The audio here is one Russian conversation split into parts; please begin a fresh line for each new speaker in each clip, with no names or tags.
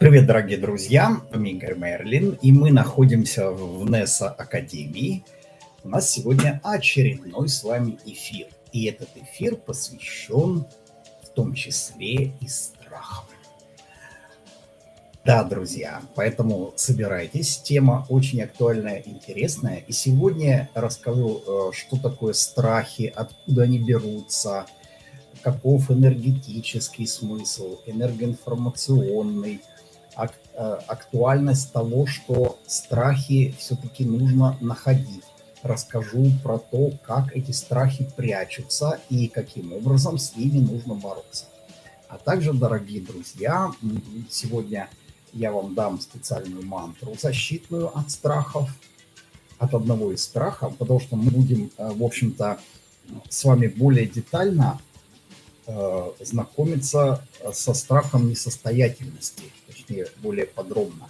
Привет, дорогие друзья, Игорь Мерлин, и мы находимся в НЕСА Академии. У нас сегодня очередной с вами эфир, и этот эфир посвящен в том числе и страхам. Да, друзья, поэтому собирайтесь, тема очень актуальная, интересная, и сегодня расскажу, э, что такое страхи, откуда они берутся, каков энергетический смысл, энергоинформационный – актуальность того, что страхи все-таки нужно находить. Расскажу про то, как эти страхи прячутся и каким образом с ними нужно бороться. А также, дорогие друзья, сегодня я вам дам специальную мантру защитную от страхов, от одного из страхов, потому что мы будем, э, в общем-то, с вами более детально э, знакомиться со страхом несостоятельности точнее, более подробно.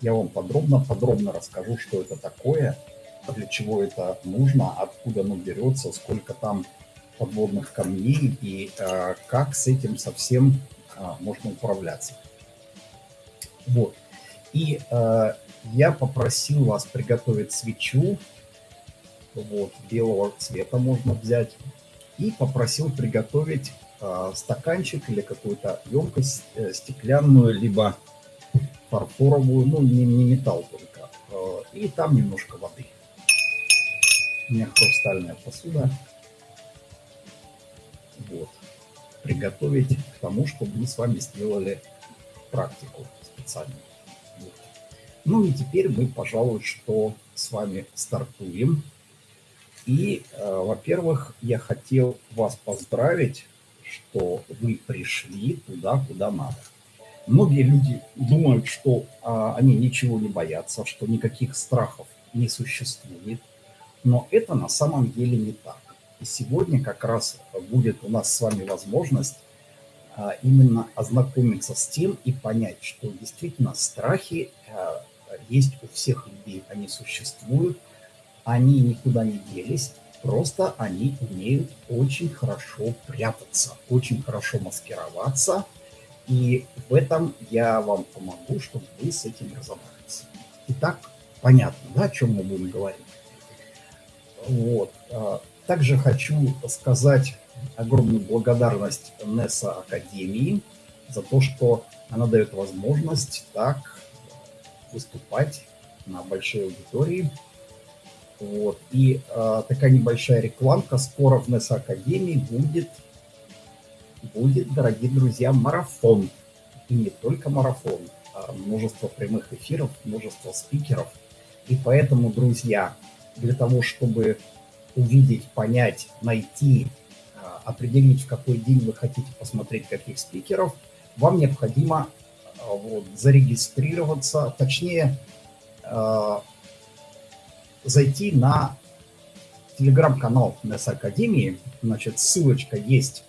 Я вам подробно, подробно расскажу, что это такое, для чего это нужно, откуда оно берется, сколько там подводных камней и э, как с этим совсем э, можно управляться. Вот. И э, я попросил вас приготовить свечу, вот, белого цвета можно взять, и попросил приготовить э, стаканчик или какую-то емкость э, стеклянную, либо фарфоровую, ну не, не металл только, э, и там немножко воды. У меня хрустальная посуда. Вот. Приготовить к тому, чтобы мы с вами сделали практику специальную. Вот. Ну и теперь мы, пожалуй, что с вами стартуем. И, э, во-первых, я хотел вас поздравить, что вы пришли туда, куда надо. Многие люди думают, что а, они ничего не боятся, что никаких страхов не существует, но это на самом деле не так. И сегодня как раз будет у нас с вами возможность а, именно ознакомиться с тем и понять, что действительно страхи а, есть у всех людей, они существуют, они никуда не делись, просто они умеют очень хорошо прятаться, очень хорошо маскироваться – и в этом я вам помогу, чтобы вы с этим разобрались. Итак, понятно, да, о чем мы будем говорить. Вот. А, также хочу сказать огромную благодарность НЕСА Академии за то, что она дает возможность так выступать на большой аудитории. Вот. И э, такая небольшая рекламка. Скоро в НЕСА Академии будет будет, дорогие друзья, марафон. И не только марафон, а множество прямых эфиров, множество спикеров. И поэтому, друзья, для того, чтобы увидеть, понять, найти, а, определить, в какой день вы хотите посмотреть каких спикеров, вам необходимо а, вот, зарегистрироваться, точнее, зайти на телеграм-канал НС Академии. Значит, ссылочка есть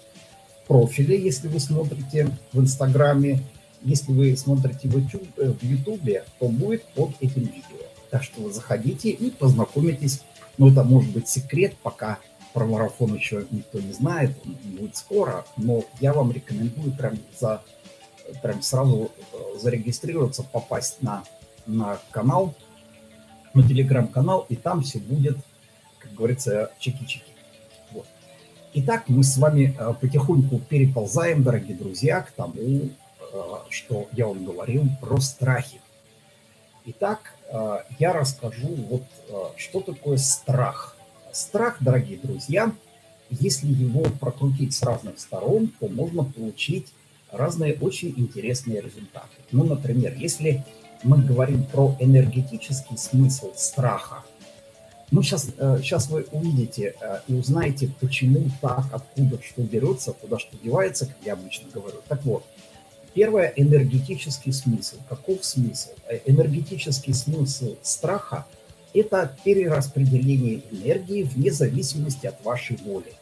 профиле, если вы смотрите в Инстаграме. Если вы смотрите в э, YouTube, то будет под этим видео. Так что заходите и познакомитесь. Ну, это может быть секрет, пока про марафон еще никто не знает, он будет скоро, но я вам рекомендую прям, за, прям сразу э, зарегистрироваться, попасть на, на канал, на телеграм-канал, и там все будет, как говорится, чеки-чеки. Итак, мы с вами э, потихоньку переползаем, дорогие друзья, к тому, э, что я вам говорил про страхи. Итак, э, я расскажу, вот что такое страх. Страх, дорогие друзья, если его прокрутить с разных сторон, то можно получить разные очень интересные результаты. Ну, например, если мы говорим про энергетический смысл страха, ну, сейчас, сейчас э, вы увидите э, и узнаете, почему так, откуда, что берется, куда что девается, как я обычно говорю. Так вот, первое – энергетический смысл. Каков смысл? Э, энергетический смысл страха – это перераспределение энергии вне зависимости от вашей воли.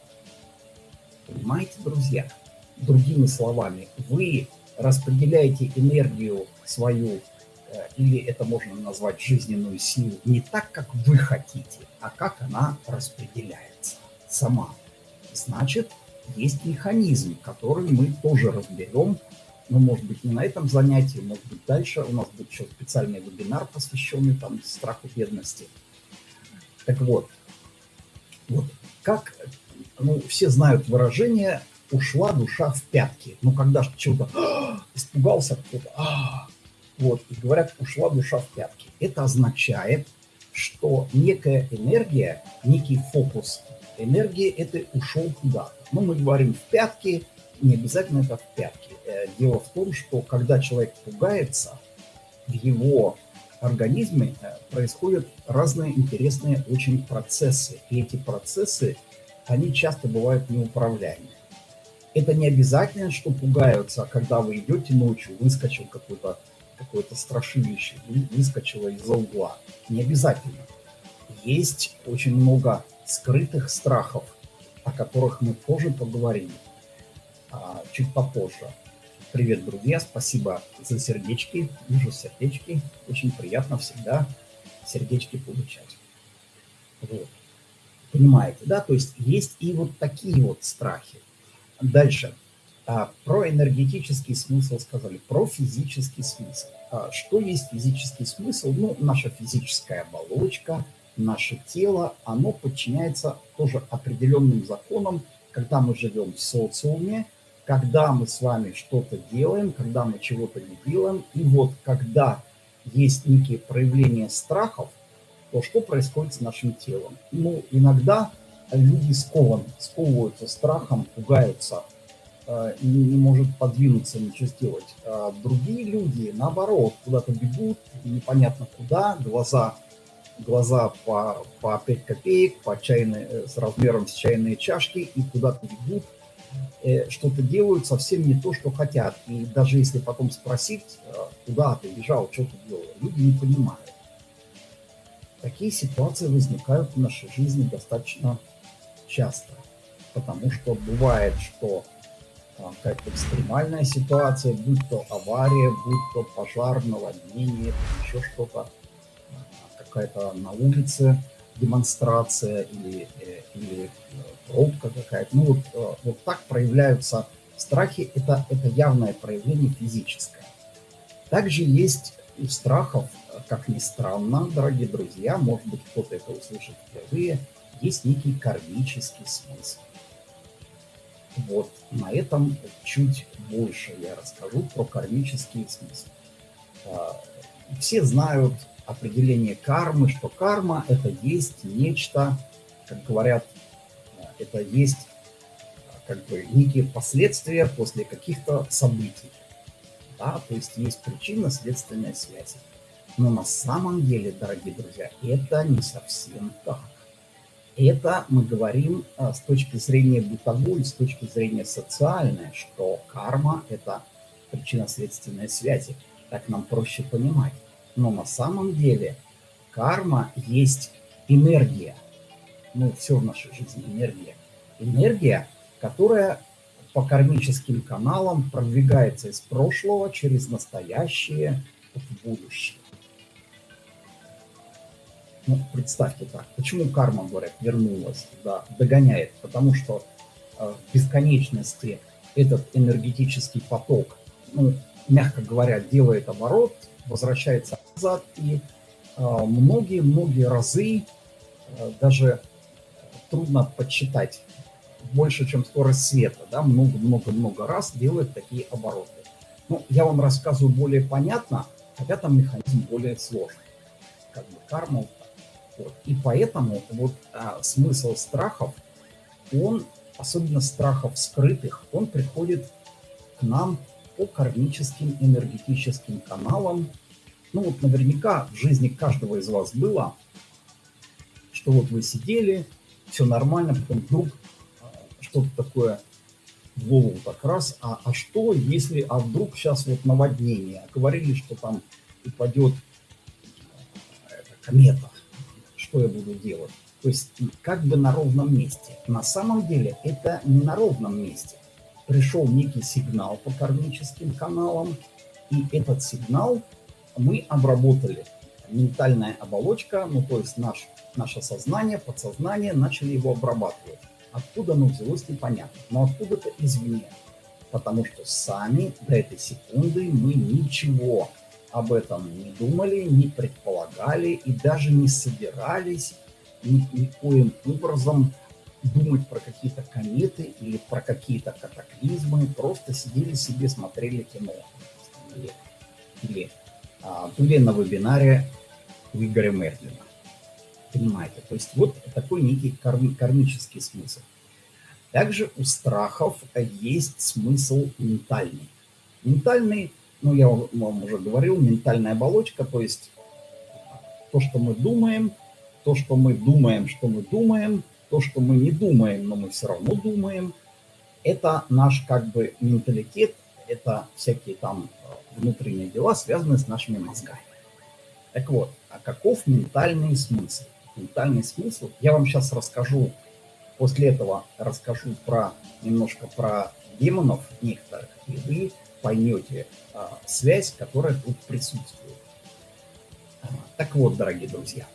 Понимаете, друзья? Другими словами, вы распределяете энергию свою или это можно назвать жизненную силу, не так, как вы хотите, а как она распределяется сама. Значит, есть механизм, который мы тоже разберем но, может быть, не на этом занятии, может быть, дальше у нас будет еще специальный вебинар, посвященный там страху бедности. Так вот, вот как, ну, все знают выражение «ушла душа в пятки». Ну, когда чего-то «А, испугался кто-то, а, вот, и говорят «ушла душа в пятки». Это означает, что некая энергия, некий фокус энергии это ушел куда-то. Ну, мы говорим в пятки, не обязательно это в пятки. Э, дело в том, что когда человек пугается, в его организме э, происходят разные интересные очень процессы. И эти процессы, они часто бывают неуправляемые. Это не обязательно, что пугаются, когда вы идете ночью, выскочил какой-то какое-то страшилище, выскочило из-за угла. Не обязательно. Есть очень много скрытых страхов, о которых мы позже поговорим, а, чуть попозже. Привет, друзья, спасибо за сердечки, вижу сердечки, очень приятно всегда сердечки получать. Вот. Понимаете, да, то есть есть и вот такие вот страхи. Дальше, а, про энергетический смысл сказали, про физический смысл. А, что есть физический смысл? Ну, наша физическая оболочка, наше тело, оно подчиняется тоже определенным законам, когда мы живем в социуме, когда мы с вами что-то делаем, когда мы чего-то не делаем. И вот когда есть некие проявления страхов, то что происходит с нашим телом? Ну, иногда люди скованы, сковываются страхом, пугаются, не, не может подвинуться, ничего сделать. А другие люди, наоборот, куда-то бегут, непонятно куда, глаза глаза по, по 5 копеек, по чайной, э, с размером с чайные чашки и куда-то бегут, э, что-то делают совсем не то, что хотят. И даже если потом спросить, э, куда ты бежал, что ты делал, люди не понимают. Такие ситуации возникают в нашей жизни достаточно часто, потому что бывает, что какая-то экстремальная ситуация, будь то авария, будь то пожар, наводнение, еще что-то – какая-то на улице демонстрация или, э, или э, пробка какая-то. Ну вот, э, вот так проявляются страхи, это, это явное проявление физическое. Также есть у страхов, как ни странно, дорогие друзья, может быть кто-то это услышит впервые, есть некий кармический смысл. Вот на этом чуть больше я расскажу про кармический смысл. Все знают определение кармы, что карма – это есть нечто, как говорят, это есть как бы некие последствия после каких-то событий. Да? То есть есть причинно-следственная связь. Но на самом деле, дорогие друзья, это не совсем так. Это мы говорим а, с точки зрения бытовой, с точки зрения социальной, что карма – это причинно-следственная связь. Так нам проще понимать. Но на самом деле карма есть энергия. Ну, все в нашей жизни энергия. Энергия, которая по кармическим каналам продвигается из прошлого через настоящее в будущее. Ну, представьте так, почему карма, говорят, вернулась, да, догоняет? Потому что э, в этот энергетический поток, ну, мягко говоря, делает оборот, возвращается назад, и многие-многие разы а, даже трудно подсчитать, больше, чем скорость света, да, много-много-много раз делает такие обороты. Ну, я вам рассказываю более понятно, хотя там механизм более сложный, как бы карма. Вот. И поэтому вот а, смысл страхов, он, особенно страхов скрытых, он приходит к нам по кармическим энергетическим каналам. Ну вот наверняка в жизни каждого из вас было, что вот вы сидели, все нормально, потом вдруг а, что-то такое в голову так раз, а, а что если, а вдруг сейчас вот наводнение, говорили, что там упадет а, комета, что я буду делать? То есть как бы на ровном месте. На самом деле это не на ровном месте пришел некий сигнал по кармическим каналам, и этот сигнал мы обработали. Ментальная оболочка, ну то есть наш, наше сознание, подсознание начали его обрабатывать. Откуда оно взялось, непонятно, но откуда-то извне. потому что сами до этой секунды мы ничего об этом не думали, не предполагали и даже не собирались ни, никоим образом думать про какие-то кометы или про какие-то катаклизмы, просто сидели себе, смотрели кино. Или, или а, были на вебинаре у Игоря Мерлина. Понимаете? То есть вот такой некий карми, кармический смысл. Также у страхов есть смысл ментальный. Ментальный, ну я вам уже говорил, ментальная оболочка, то есть то, что мы думаем, то, что мы думаем, что мы думаем, то, что мы не думаем, но мы все равно думаем, это наш как бы менталитет, это всякие там внутренние дела, связанные с нашими мозгами. Так вот, а каков ментальный смысл? Ментальный смысл, я вам сейчас расскажу После этого расскажу про немножко про демонов некоторых, и вы поймете а, связь, которая тут присутствует. А, так вот, дорогие друзья,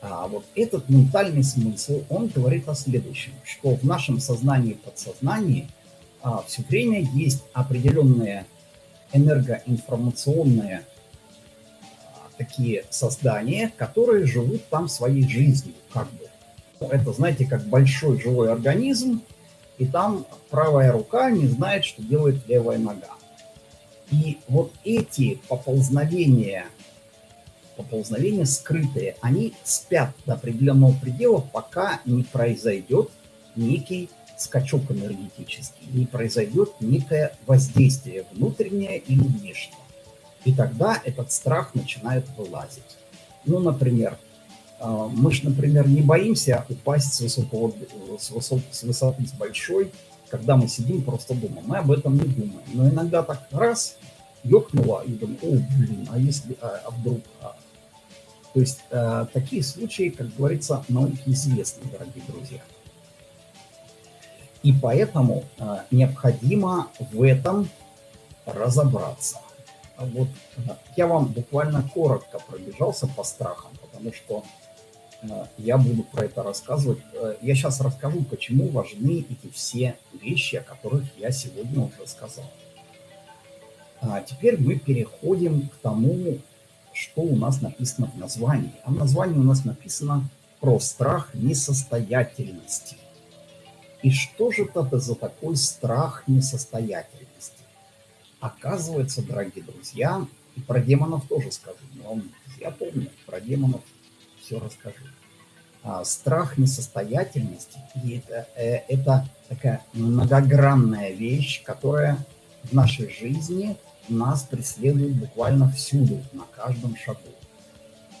а вот этот ментальный смысл, он говорит о следующем, что в нашем сознании и подсознании а, все время есть определенные энергоинформационные а, такие создания, которые живут там своей жизнью, как бы это, знаете, как большой живой организм, и там правая рука не знает, что делает левая нога. И вот эти поползновения, поползновения скрытые, они спят до определенного предела, пока не произойдет некий скачок энергетический, не произойдет некое воздействие внутреннее или внешнее. И тогда этот страх начинает вылазить. Ну, например, а, мы же, например, не боимся упасть с, высокого, с, высок, с высоты с большой, когда мы сидим просто дома. Мы об этом не думаем. Но иногда так раз, ёкнуло, и думаем, о, блин, а если, а, а вдруг... А? То есть а, такие случаи, как говорится, науке известны, дорогие друзья. И поэтому а, необходимо в этом разобраться. Вот я вам буквально коротко пробежался по страхам, потому что Э, я буду про это рассказывать. Э, я сейчас расскажу, почему важны эти все вещи, о которых я сегодня уже сказал. А теперь мы переходим к тому, что у нас написано в названии. А в названии у нас написано про страх несостоятельности. И что же это за такой страх несостоятельности? Оказывается, дорогие друзья, и про демонов тоже скажу, но я помню, про демонов все расскажу. А, страх несостоятельности и это, э, это такая многогранная вещь, которая в нашей жизни нас преследует буквально всюду, на каждом шагу.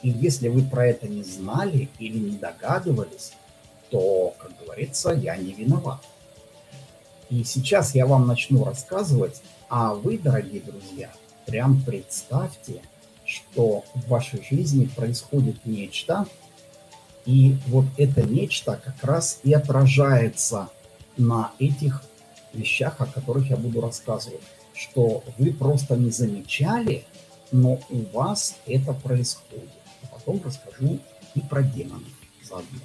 И если вы про это не знали или не догадывались, то, как говорится, я не виноват. И сейчас я вам начну рассказывать, а вы, дорогие друзья, прям представьте – что в вашей жизни происходит нечто, и вот это нечто как раз и отражается на этих вещах, о которых я буду рассказывать, что вы просто не замечали, но у вас это происходит. А потом расскажу и про демонов заодно.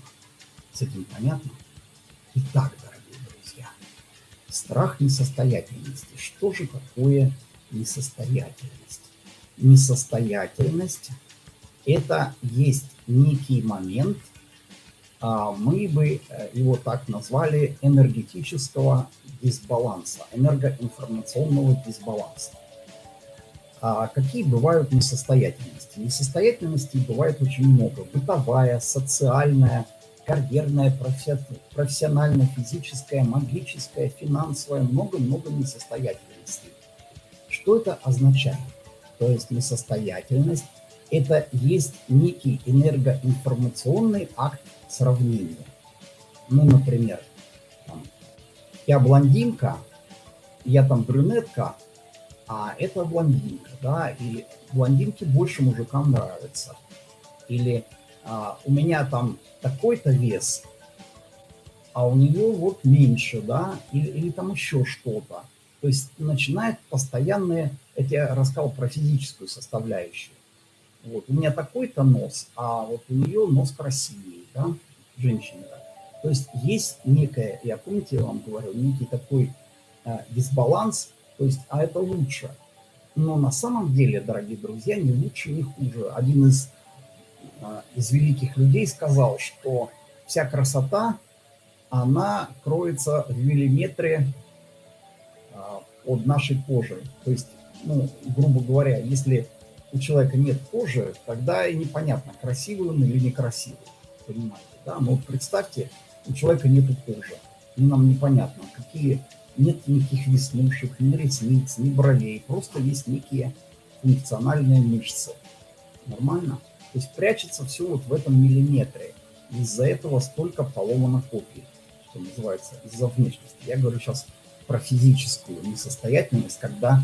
С этим понятно? Итак, дорогие друзья, страх несостоятельности. Что же такое несостоятельность? Несостоятельность – это есть некий момент, а, мы бы э, его так назвали, энергетического дисбаланса, энергоинформационного дисбаланса. А какие бывают несостоятельности? Несостоятельностей бывает очень много. Бытовая, социальная, карьерная, профессиональная, физическая, магическая, финансовая, много-много несостоятельностей. Что это означает? То есть несостоятельность, это есть некий энергоинформационный акт сравнения. Ну, например, там, я блондинка, я там брюнетка, а это блондинка, да, и блондинке больше мужикам нравится. Или а, у меня там такой-то вес, а у нее вот меньше, да, или, или там еще что-то. То есть начинает постоянные это я рассказал про физическую составляющую. Вот, у меня такой-то нос, а вот у нее нос красивее, да, женщина. То есть есть некая, я помните, я вам говорил, некий такой, э, дисбаланс, то есть, а это лучше. Но на самом деле, дорогие друзья, не лучше, не хуже. Один из, э, из великих людей сказал, что вся красота, она кроется в миллиметре под нашей кожей. То есть, ну, грубо говоря, если у человека нет кожи, тогда и непонятно, красивый он или некрасивый. Понимаете, да? Но вот представьте, у человека нет кожи. И нам непонятно, какие нет никаких веснушек, ни ресниц, ни бровей. Просто есть некие функциональные мышцы. Нормально? То есть прячется все вот в этом миллиметре. Из-за этого столько поломано копий, что называется, из-за внешности. Я говорю сейчас про физическую несостоятельность, когда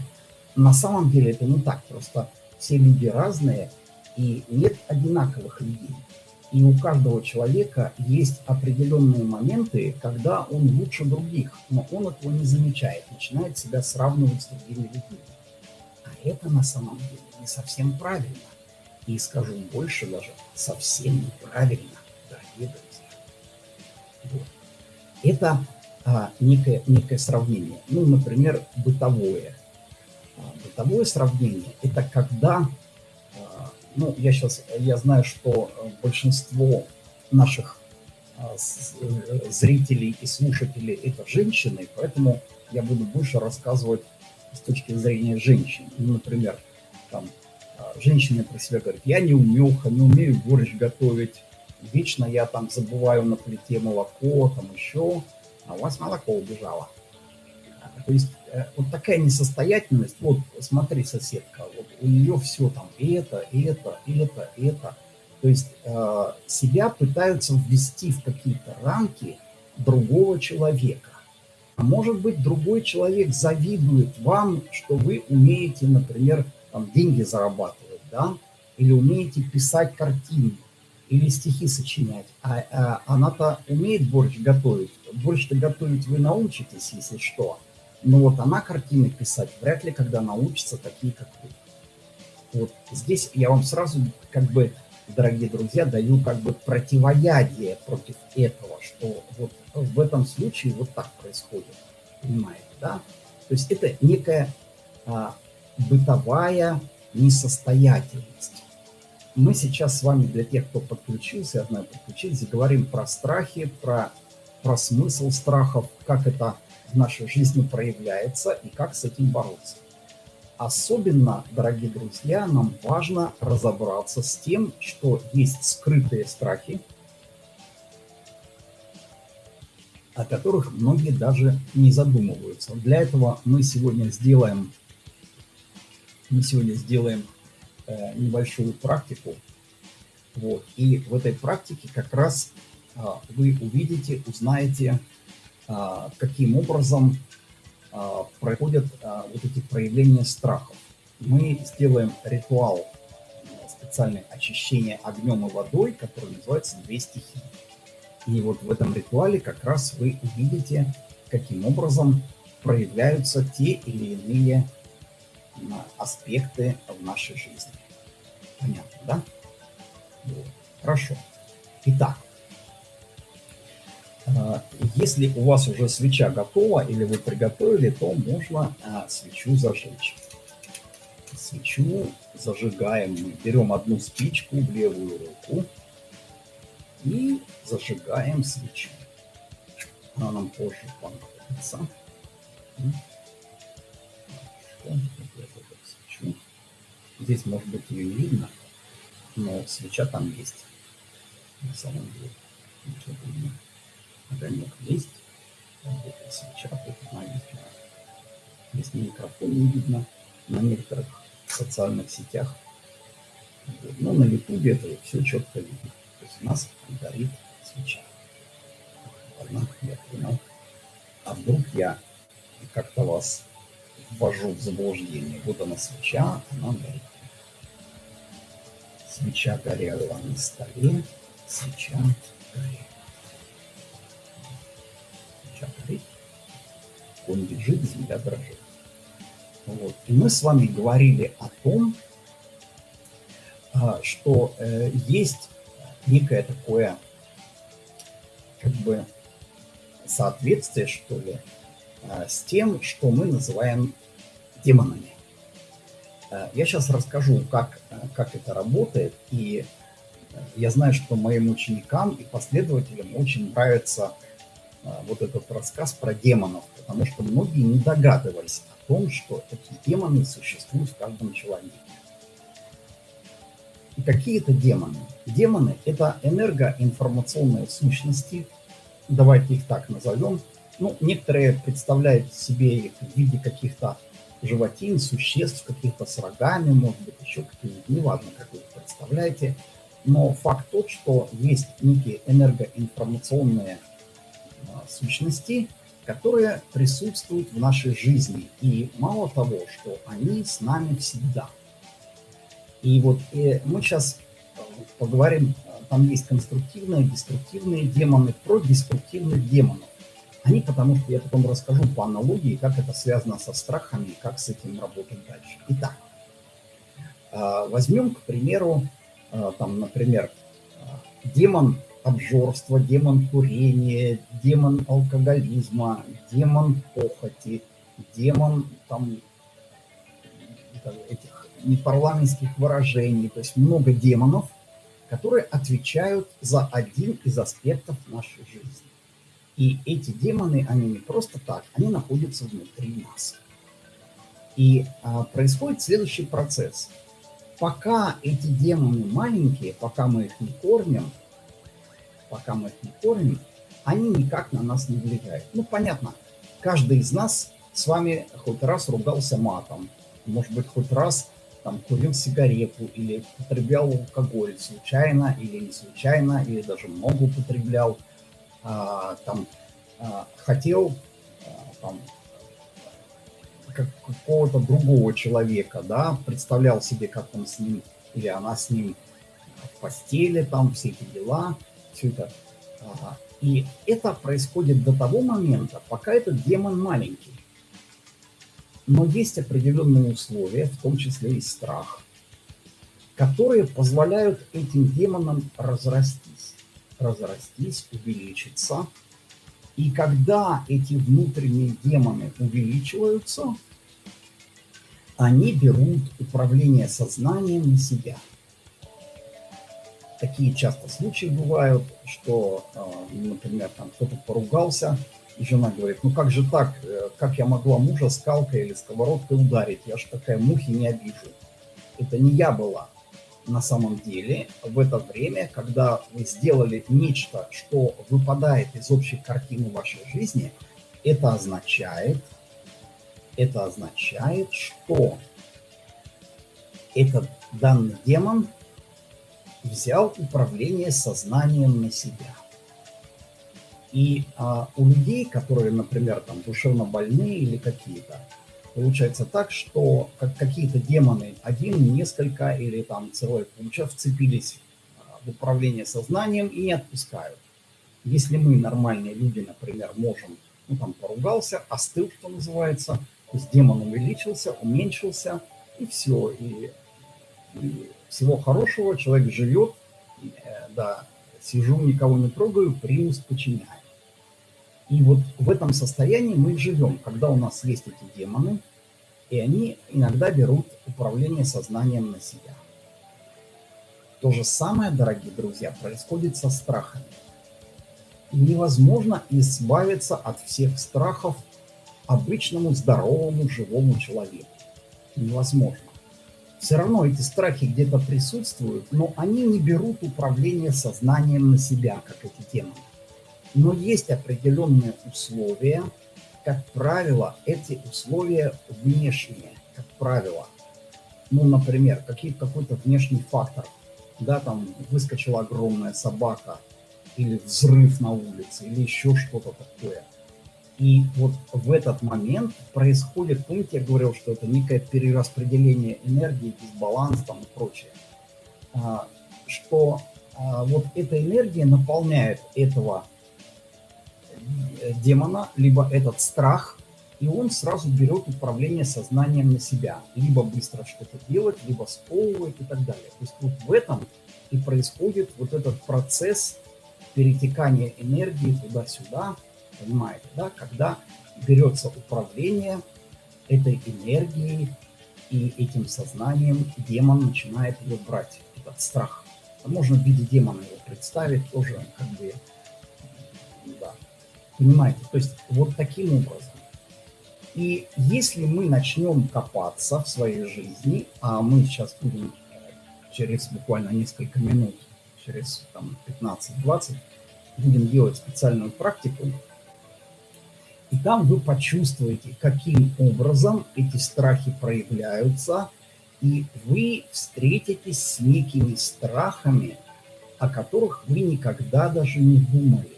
на самом деле это не так. Просто все люди разные, и нет одинаковых людей. И у каждого человека есть определенные моменты, когда он лучше других, но он этого не замечает, начинает себя сравнивать с другими людьми. А это на самом деле не совсем правильно. И скажу больше даже, совсем неправильно, дорогие друзья. Вот. Это а, некое, некое сравнение. Ну, например, бытовое. А, бытовое сравнение – это когда ну, я сейчас, я знаю, что большинство наших а, э, зрителей и слушателей это женщины, поэтому я буду больше рассказывать с точки зрения женщин. Ну, например, там, а, женщины про себя говорят, я не умеха, не умею борщ готовить, вечно я там забываю на плите молоко, там еще, а у вас молоко убежало. То есть э, вот такая несостоятельность, вот смотри, соседка, вот у нее все там и это, и это, и это, это. То есть э, себя пытаются ввести в какие-то рамки другого человека. А может быть, другой человек завидует вам, что вы умеете, например, там, деньги зарабатывать, да, или умеете писать картины, или стихи сочинять. А, а она-то умеет борщ готовить. Борщ-то готовить вы научитесь, если что. Но вот она картины писать вряд ли когда научится такие, как вы. Вот здесь я вам сразу, как бы, дорогие друзья, даю как бы противоядие против этого, что вот в этом случае вот так происходит. Понимаете, да? То есть это некая а, бытовая несостоятельность. Мы сейчас с вами, для тех, кто подключился, знаю, подключились, говорим про страхи, про, про смысл страхов, как это в нашей жизни проявляется и как с этим бороться. Особенно, дорогие друзья, нам важно разобраться с тем, что есть скрытые страхи, о которых многие даже не задумываются. Для этого мы сегодня сделаем, мы сегодня сделаем небольшую практику. Вот. И в этой практике как раз э, вы увидите, узнаете, а, каким образом а, проходят а, вот эти проявления страхов. Мы сделаем ритуал специальное очищение огнем и водой, который называется «Две стихии». И вот в этом ритуале как раз вы увидите, каким образом проявляются те или иные аспекты в нашей жизни. Понятно, да? Вот. Хорошо. Итак, а, если у вас уже свеча готова или вы приготовили, то можно а, свечу зажечь. Свечу зажигаем мы. Берем одну спичку в левую руку и зажигаем свечу. Она нам позже понадобится. Здесь, может быть, ее не видно, но свеча там есть. На самом деле. Не огонек есть, вот свеча, вот она есть у микрофон не видно, на некоторых социальных сетях, вот. но на ютубе это все четко видно. То есть у нас горит свеча. Ладно, я понял. А вдруг я как-то вас ввожу в заблуждение. Вот она свеча, она горит. Свеча горела на столе, свеча горела. он лежит, земля дрожит. Вот. И мы с вами говорили о том, а, что э, есть некое такое как бы соответствие, что ли, э, с тем, что мы называем демонами. Э, я сейчас расскажу, как, как это работает, и я знаю, что моим ученикам и последователям очень нравится вот этот рассказ про демонов, потому что многие не догадывались о том, что такие демоны существуют в каждом человеке. И какие это демоны? Демоны – это энергоинформационные сущности, давайте их так назовем. Ну, некоторые представляют себе их в виде каких-то животин, существ, каких-то с рогами, может быть, еще какие-нибудь, неважно, как вы их представляете. Но факт тот, что есть некие энергоинформационные а, сущности, которые присутствуют в нашей жизни. И мало того, что они с нами всегда. И вот и мы сейчас поговорим, там есть конструктивные, деструктивные демоны, про деструктивных демонов. Они, потому что я потом расскажу по аналогии, как это связано со страхами и как с этим работать дальше. Итак, а, возьмем, к примеру, а, там, например, а, демон обжорства, демон курения, демон алкоголизма, демон похоти, демон там этих непарламентских выражений, то есть много демонов, которые отвечают за один из аспектов нашей жизни. И эти демоны, они не просто так, они находятся внутри нас. И а, происходит следующий процесс. Пока эти демоны маленькие, пока мы их не кормим, пока мы их не кормим, они никак на нас не влияют. Ну, понятно, каждый из нас с вами хоть раз ругался матом, может быть, хоть раз там курил сигарету или употреблял алкоголь случайно или не случайно, или даже много употреблял, а, там, а, хотел а, там, как, какого-то другого человека, да, представлял себе, как он с ним или она с ним в постели, там все эти дела, все это. И это происходит до того момента, пока этот демон маленький. Но есть определенные условия, в том числе и страх, которые позволяют этим демонам разрастись, разрастись, увеличиться. И когда эти внутренние демоны увеличиваются, они берут управление сознанием на себя. Такие часто случаи бывают, что, э, например, там кто-то поругался, и жена говорит, ну как же так, как я могла мужа скалкой или сковородкой ударить, я же такая мухи не обижу. Это не я была. На самом деле, в это время, когда вы сделали нечто, что выпадает из общей картины вашей жизни, это означает, это означает, что этот данный демон взял управление сознанием на себя. И а, у людей, которые, например, там душевно больные или какие-то, получается так, что как какие-то демоны, один, несколько или там целая куча вцепились а, в управление сознанием и не отпускают. Если мы, нормальные люди, например, можем, ну там поругался, остыл, что называется, то есть демон увеличился, уменьшился, и все. И, и всего хорошего, человек живет, э, да, сижу, никого не трогаю, примус подчиняю. И вот в этом состоянии мы живем, когда у нас есть эти демоны, и они иногда берут управление сознанием на себя. То же самое, дорогие друзья, происходит со страхами. Невозможно избавиться от всех страхов обычному здоровому живому человеку. Невозможно. Все равно эти страхи где-то присутствуют, но они не берут управление сознанием на себя, как эти демоны. Но есть определенные условия, как правило, эти условия внешние, как правило. Ну, например, какой-то внешний фактор. Да, там выскочила огромная собака, или взрыв на улице, или еще что-то такое. И вот в этот момент происходит, помните, я говорил, что это некое перераспределение энергии, дисбаланс там и прочее. А, что а, вот эта энергия наполняет этого демона, либо этот страх, и он сразу берет управление сознанием на себя. Либо быстро что-то делать, либо сковывает и так далее. То есть вот в этом и происходит вот этот процесс перетекания энергии туда-сюда, Понимаете, да? Когда берется управление этой энергией и этим сознанием, демон начинает ее брать, этот страх. Можно в виде демона его представить тоже, как бы. Понимаете, то есть вот таким образом. И если мы начнем копаться в своей жизни, а мы сейчас будем через буквально несколько минут, через 15-20, будем делать специальную практику, и там вы почувствуете, каким образом эти страхи проявляются, и вы встретитесь с некими страхами, о которых вы никогда даже не думали,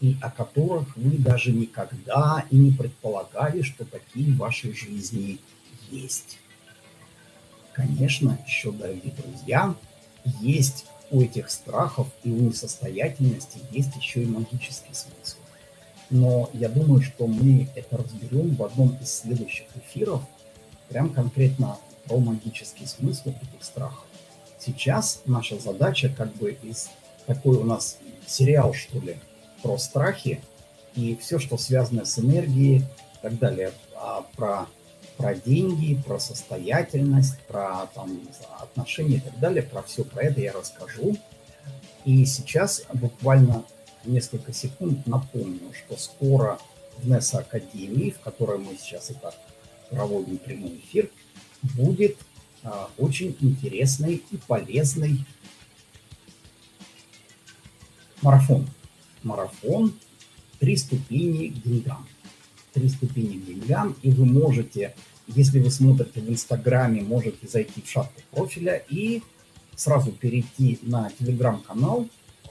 и о которых вы даже никогда и не предполагали, что такие в вашей жизни есть. Конечно, еще, дорогие друзья, есть у этих страхов и у несостоятельности есть еще и магический смысл. Но я думаю, что мы это разберем в одном из следующих эфиров, прям конкретно про магический смысл этих страхов. Сейчас наша задача как бы из такой у нас сериал, что ли, про страхи и все, что связано с энергией и так далее, а про, про деньги, про состоятельность, про там, отношения и так далее, про все про это я расскажу. И сейчас буквально несколько секунд напомню, что скоро в НЕСА Академии, в которой мы сейчас и так проводим прямой эфир, будет а, очень интересный и полезный марафон. Марафон «Три ступени к деньгам». «Три ступени к деньгам», и вы можете, если вы смотрите в Инстаграме, можете зайти в шапку профиля и сразу перейти на телеграм-канал,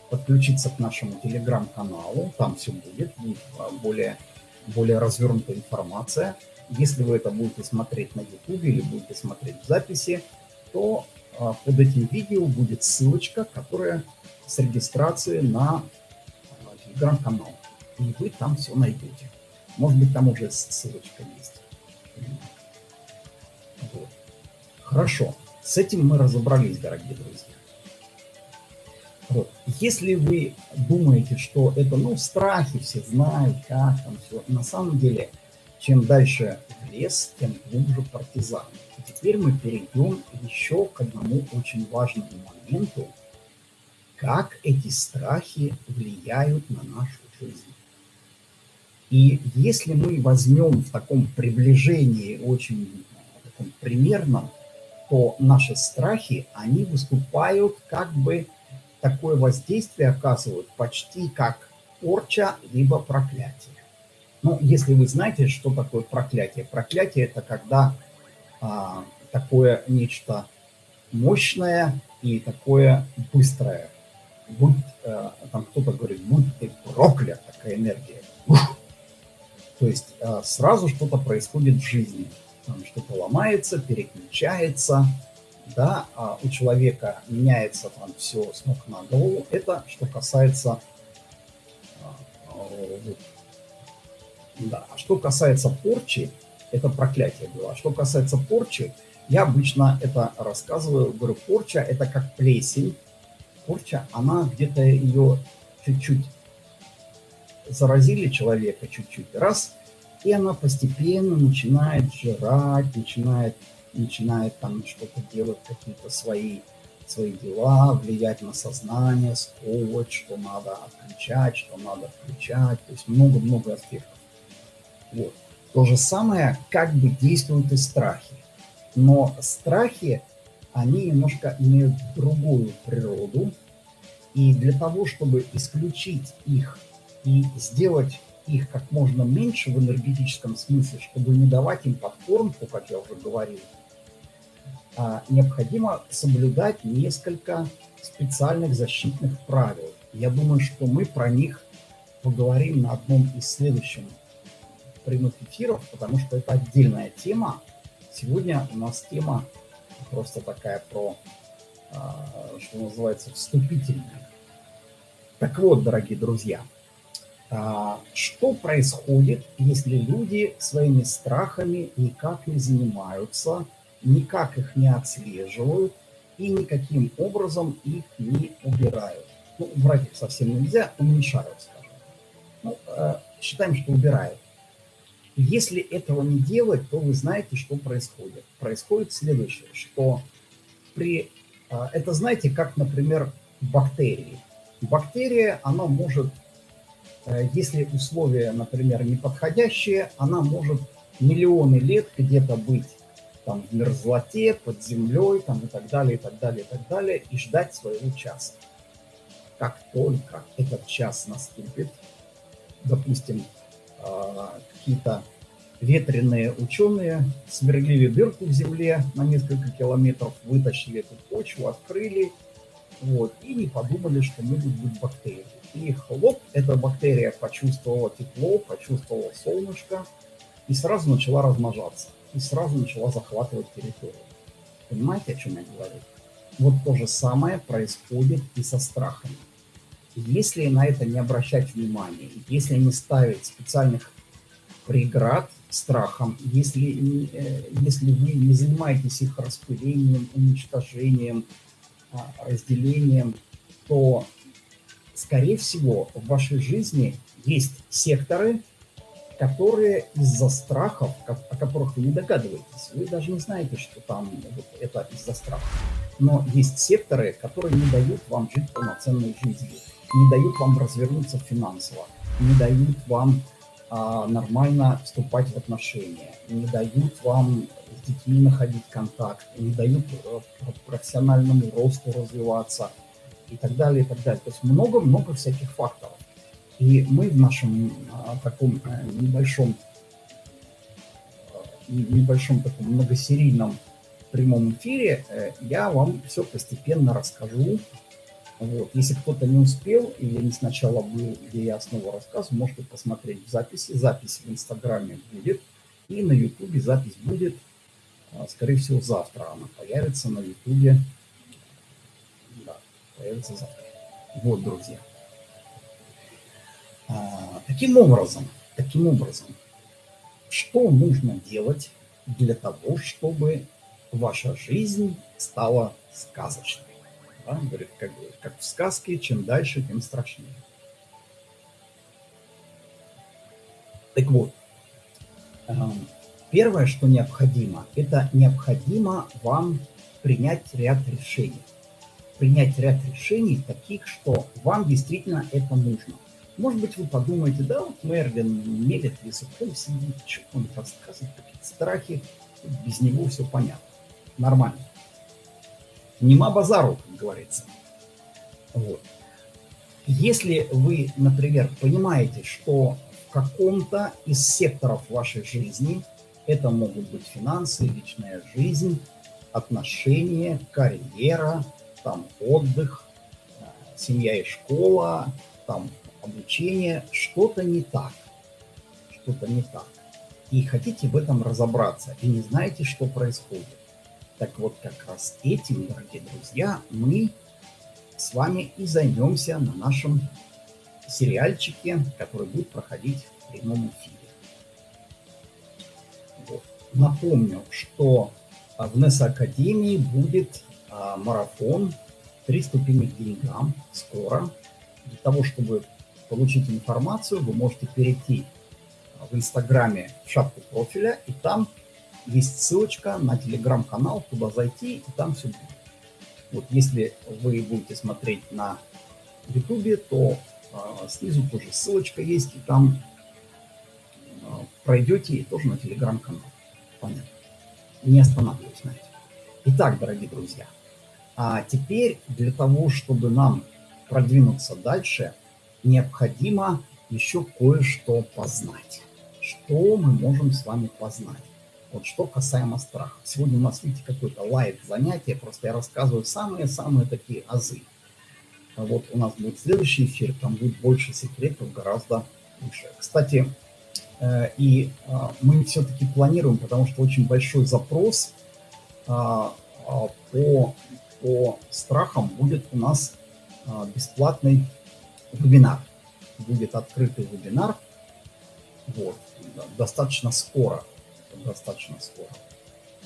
подключиться к нашему телеграм-каналу, там все будет, а, более, более развернутая информация. Если вы это будете смотреть на YouTube или будете смотреть в записи, то а, под этим видео будет ссылочка, которая с регистрацией на телеграм-канал. И вы там все найдете. Может быть, там уже ссылочка есть. Вот. Хорошо. С этим мы разобрались, дорогие друзья. Вот. Если вы думаете, что это, ну, страхи, все знают, как там все, на самом деле, чем дальше в лес, тем глубже партизан. И теперь мы перейдем еще к одному очень важному моменту, как эти страхи влияют на нашу жизнь. И если мы возьмем в таком приближении очень таком примерном, то наши страхи, они выступают как бы такое воздействие оказывают почти как порча, либо проклятие. Ну, если вы знаете, что такое проклятие. Проклятие – это когда а, такое нечто мощное и такое быстрое. Будь, а, там кто-то говорит, будь ты проклят, такая энергия. Ух! То есть а, сразу что-то происходит в жизни. Что-то ломается, переключается, да, а у человека меняется там все с ног на голову. Это что касается а, да. А что касается порчи, это проклятие было. А что касается порчи, я обычно это рассказываю, говорю, порча это как плесень. Порча, она где-то ее чуть-чуть заразили человека чуть-чуть, раз, и она постепенно начинает жрать, начинает начинает там что-то делать, какие-то свои, свои дела, влиять на сознание, сковывать, что надо отключать, что надо включать, то есть много-много аспектов. Вот. То же самое как бы действуют и страхи. Но страхи, они немножко имеют другую природу, и для того, чтобы исключить их и сделать их как можно меньше в энергетическом смысле, чтобы не давать им подкормку, как я уже говорил, а, необходимо соблюдать несколько специальных защитных правил. Я думаю, что мы про них поговорим на одном из следующих прямых эфиров, потому что это отдельная тема. Сегодня у нас тема просто такая про, а, что называется, вступительная. Так вот, дорогие друзья, а, что происходит, если люди своими страхами никак не занимаются, никак их не отслеживают и никаким образом их не убирают. Ну, убрать их совсем нельзя, уменьшают, скажем. Ну, э, считаем, что убирает. Если этого не делать, то вы знаете, что происходит. Происходит следующее, что при... Э, это знаете, как, например, бактерии. Бактерия, она может, э, если условия, например, неподходящие, она может миллионы лет где-то быть там в мерзлоте, под землей, там и так далее, и так далее, и так далее, и ждать своего часа. Как только этот час наступит, допустим, а, какие-то ветреные ученые сверлили дырку в земле на несколько километров, вытащили эту почву, открыли, вот, и не подумали, что могут быть бактерии. И хлоп, эта бактерия почувствовала тепло, почувствовала солнышко и сразу начала размножаться и сразу начала захватывать территорию. Понимаете, о чем я говорю? Вот то же самое происходит и со страхами. Если на это не обращать внимания, если не ставить специальных преград страхам, если, э, если вы не занимаетесь их распылением, уничтожением, а, разделением, то, скорее всего, в вашей жизни есть секторы, которые из-за страхов, о которых вы не догадываетесь, вы даже не знаете, что там вот это из-за страхов. Но есть секторы, которые не дают вам жить полноценной жизнью, не дают вам развернуться финансово, не дают вам а, нормально вступать в отношения, не дают вам с детьми находить контакт, не дают э, профессиональному росту развиваться и так далее, и так далее. То есть много-много всяких факторов. И мы в нашем а, таком а, небольшом, а, небольшом таком многосерийном прямом эфире э, я вам все постепенно расскажу. Вот. Если кто-то не успел или не сначала был, где я снова рассказываю, можете посмотреть в записи. Запись в Инстаграме будет. И на Ютубе запись будет, скорее всего, завтра. Она появится на Ютубе. Да, появится завтра. Вот, друзья. А, таким образом, таким образом, что нужно делать для того, чтобы ваша жизнь стала сказочной? Да? Говорит, как, как в сказке, чем дальше, тем страшнее. Так вот, первое, что необходимо, это необходимо вам принять ряд решений. Принять ряд решений таких, что вам действительно это нужно. Может быть, вы подумаете, да, вот Мерлин мелет языком, сидит, что он рассказывает, какие-то страхи, без него все понятно. Нормально. Нема базару, как говорится. Вот. Если вы, например, понимаете, что в каком-то из секторов вашей жизни, это могут быть финансы, личная жизнь, отношения, карьера, там отдых, э, семья и школа, там обучения, что-то не так. Что-то не так. И хотите в этом разобраться, и не знаете, что происходит. Так вот, как раз этим, дорогие друзья, мы с вами и займемся на нашем сериальчике, который будет проходить в прямом эфире. Вот. Напомню, что в НЕС Академии будет а, марафон «Три ступени к деньгам» скоро. Для того, чтобы получить информацию, вы можете перейти в Инстаграме в шапку профиля, и там есть ссылочка на телеграм-канал, туда зайти, и там все будет. Вот если вы будете смотреть на ютубе, то э, снизу тоже ссылочка есть, и там э, пройдете и тоже на телеграм-канал. Понятно. Не останавливаюсь на этом. Итак, дорогие друзья, а теперь для того, чтобы нам продвинуться дальше – необходимо еще кое-что познать. Что мы можем с вами познать? Вот что касаемо страха. Сегодня у нас, видите, какое-то live занятие, просто я рассказываю самые-самые такие азы. А вот у нас будет следующий эфир, там будет больше секретов, гораздо лучше. Кстати, э, и а, мы все-таки планируем, потому что очень большой запрос а, по, по страхам будет у нас бесплатный вебинар. Будет открытый вебинар. Вот. Достаточно скоро. Достаточно скоро.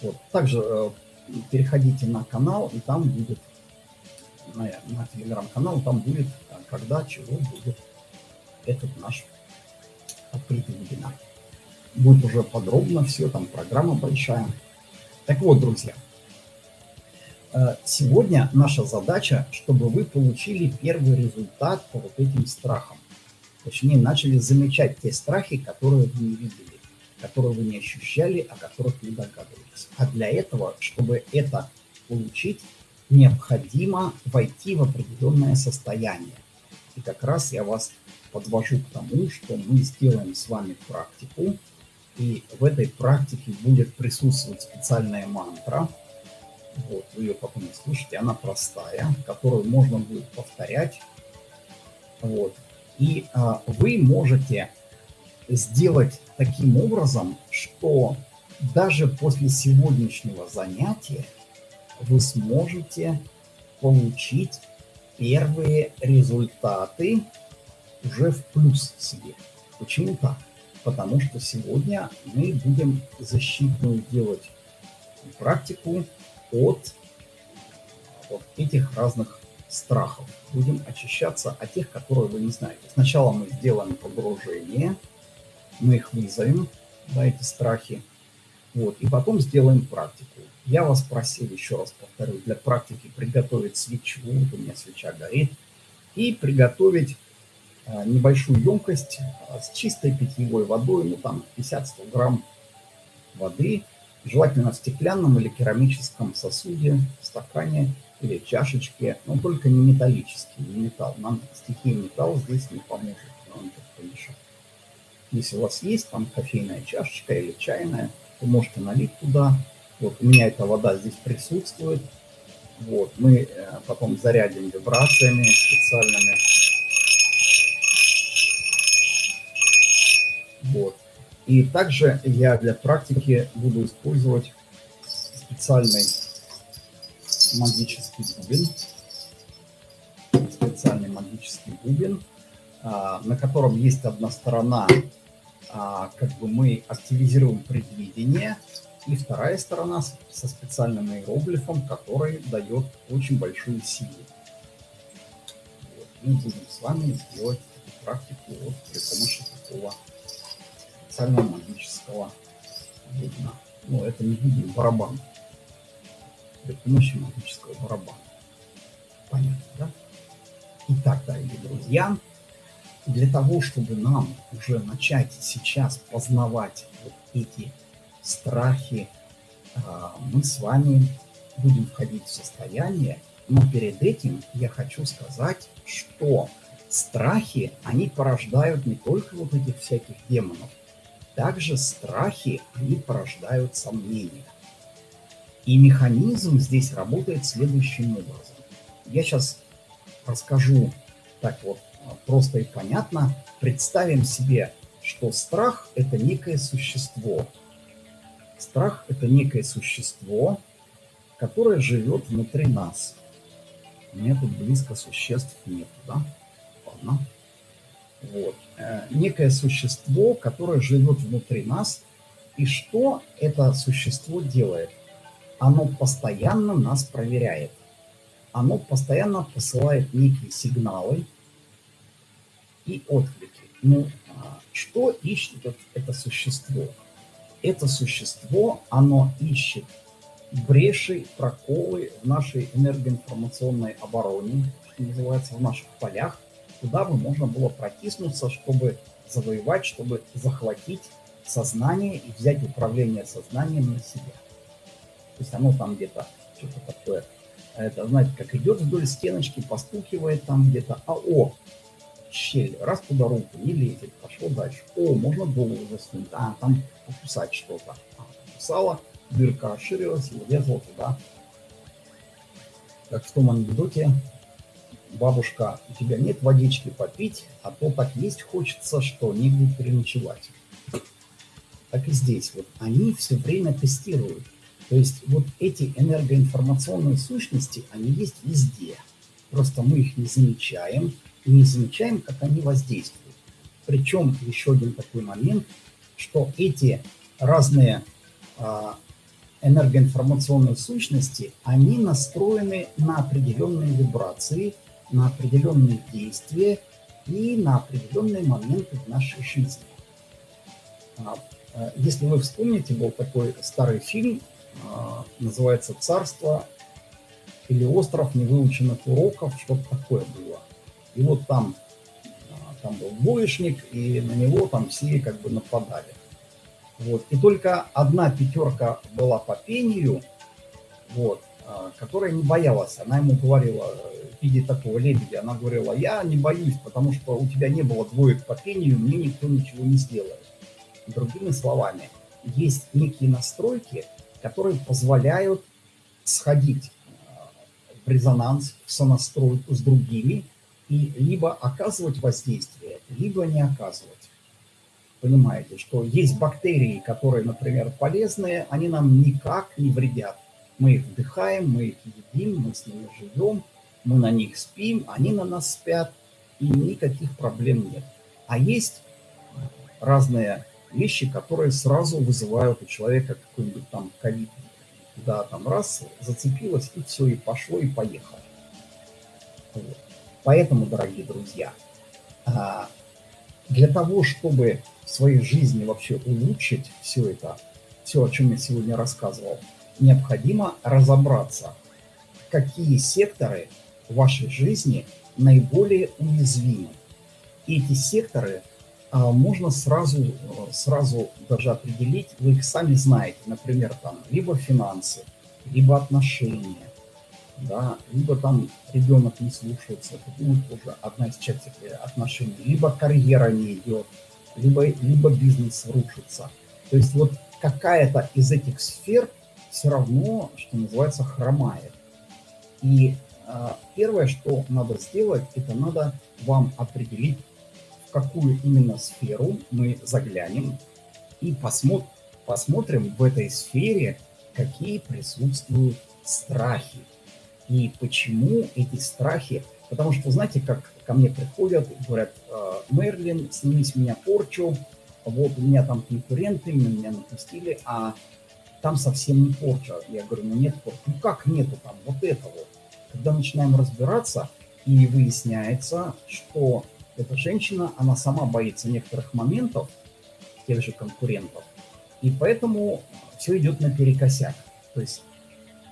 Вот. Также э, переходите на канал, и там будет, на, на телеграм-канал, там будет, э, когда, чего будет этот наш открытый вебинар. Будет уже подробно все, там программа большая. Так вот, друзья, э, сегодня наша задача, чтобы вы получили первый результат по вот этим страхам. Точнее, начали замечать те страхи, которые вы не видели, которые вы не ощущали, о которых не догадывались. А для этого, чтобы это получить, необходимо войти в определенное состояние. И как раз я вас подвожу к тому, что мы сделаем с вами практику, и в этой практике будет присутствовать специальная мантра. Вот, вы ее потом услышите, она простая, которую можно будет повторять. Вот. И а, вы можете сделать таким образом, что даже после сегодняшнего занятия вы сможете получить первые результаты уже в плюс себе. Почему так? Потому что сегодня мы будем защитную делать практику от вот этих разных страхов. Будем очищаться от тех, которые вы не знаете. Сначала мы сделаем погружение, мы их вызовем, да, эти страхи, вот, и потом сделаем практику. Я вас просил, еще раз повторю, для практики приготовить свечу, вот у меня свеча горит, и приготовить а, небольшую емкость а, с чистой питьевой водой, ну там 50-100 грамм воды, желательно в стеклянном или керамическом сосуде, стакане или чашечке, но только не металлический, не металл. Нам стихия металл здесь не поможет, нам тут помешать. Если у вас есть там кофейная чашечка или чайная, вы можете налить туда. Вот у меня эта вода здесь присутствует. Вот, мы э, потом зарядим вибрациями специальными. Вот. И также я для практики буду использовать специальный магический бубен. Специальный магический бубен, а, на котором есть одна сторона а, как бы мы активизируем предвидение, и вторая сторона со специальным иероглифом, который дает очень большую силу. Вот. Мы будем с вами делать эту практику вот при помощи такого специального магического бубна. Ну, это не бубен, барабан. При помощи магического барабана. Понятно, да? Итак, дорогие друзья, для того, чтобы нам уже начать сейчас познавать вот эти страхи, а, мы с вами будем входить в состояние, но перед этим я хочу сказать, что страхи, они порождают не только вот этих всяких демонов, также страхи, они порождают сомнения. И механизм здесь работает следующим образом. Я сейчас расскажу так вот просто и понятно, представим себе, что страх – это некое существо. Страх – это некое существо, которое живет внутри нас. У меня тут близко существ нет, да? Ладно. Вот. Э, некое существо, которое живет внутри нас. И что это существо делает? Оно постоянно нас проверяет. Оно постоянно посылает некие сигналы, и отклики. Ну, а, что ищет это существо? Это существо, оно ищет бреши, проколы в нашей энергоинформационной обороне, что называется, в наших полях, куда бы можно было протиснуться, чтобы завоевать, чтобы захватить сознание и взять управление сознанием на себя. То есть оно там где-то что-то такое, это, знаете, как идет вдоль стеночки, постукивает там где-то, а о, щель, раз туда руку, не лезет, пошло дальше. О, можно голову засунуть, а, там покусать что-то. А, покусала, дырка расширилась и влезла туда. Как в том анекдоте, бабушка, у тебя нет водички попить, а то так есть хочется, что негде переночевать. Так и здесь. Вот они все время тестируют. То есть вот эти энергоинформационные сущности, они есть везде. Просто мы их не замечаем, и не замечаем, как они воздействуют. Причем еще один такой момент, что эти разные а, энергоинформационные сущности, они настроены на определенные вибрации, на определенные действия и на определенные моменты в нашей жизни. А, а, если вы вспомните, был такой старый фильм, называется «Царство» или «Остров невыученных уроков», что-то такое было. И вот там, там был двоечник, и на него там все как бы нападали. Вот. И только одна пятерка была по пению, вот, которая не боялась. Она ему говорила, виде такого лебедя, она говорила, я не боюсь, потому что у тебя не было двоек по пению, мне никто ничего не сделает. Другими словами, есть некие настройки, которые позволяют сходить э, в резонанс, в сонастройку с другими и либо оказывать воздействие, либо не оказывать. Понимаете, что есть бактерии, которые, например, полезные, они нам никак не вредят. Мы их вдыхаем, мы их едим, мы с ними живем, мы на них спим, они на нас спят, и никаких проблем нет. А есть разные вещи, которые сразу вызывают у человека какой-нибудь там ковид. Да, там раз, зацепилось, и все, и пошло, и поехало. Вот. Поэтому, дорогие друзья, а, для того, чтобы в своей жизни вообще улучшить все это, все, о чем я сегодня рассказывал, необходимо разобраться, какие секторы в вашей жизни наиболее уязвимы. И эти секторы а, можно сразу, сразу даже определить, вы их сами знаете, например, там, либо финансы, либо отношения, да, либо там ребенок не слушается, это будет уже одна из частей отношений, либо карьера не идет, либо, либо бизнес рушится. То есть вот какая-то из этих сфер все равно, что называется, хромает. И э, первое, что надо сделать, это надо вам определить в какую именно сферу мы заглянем и посмотр, посмотрим в этой сфере, какие присутствуют страхи и почему эти страхи. Потому что, знаете, как ко мне приходят, говорят, «Э, Мерлин, сними меня порчу, вот у меня там конкуренты, меня напустили, а там совсем не порча. Я говорю, ну нет порчи. Ну как нету там вот этого? Когда начинаем разбираться, и выясняется, что эта женщина, она сама боится некоторых моментов, тех же конкурентов, и поэтому все идет наперекосяк. То есть,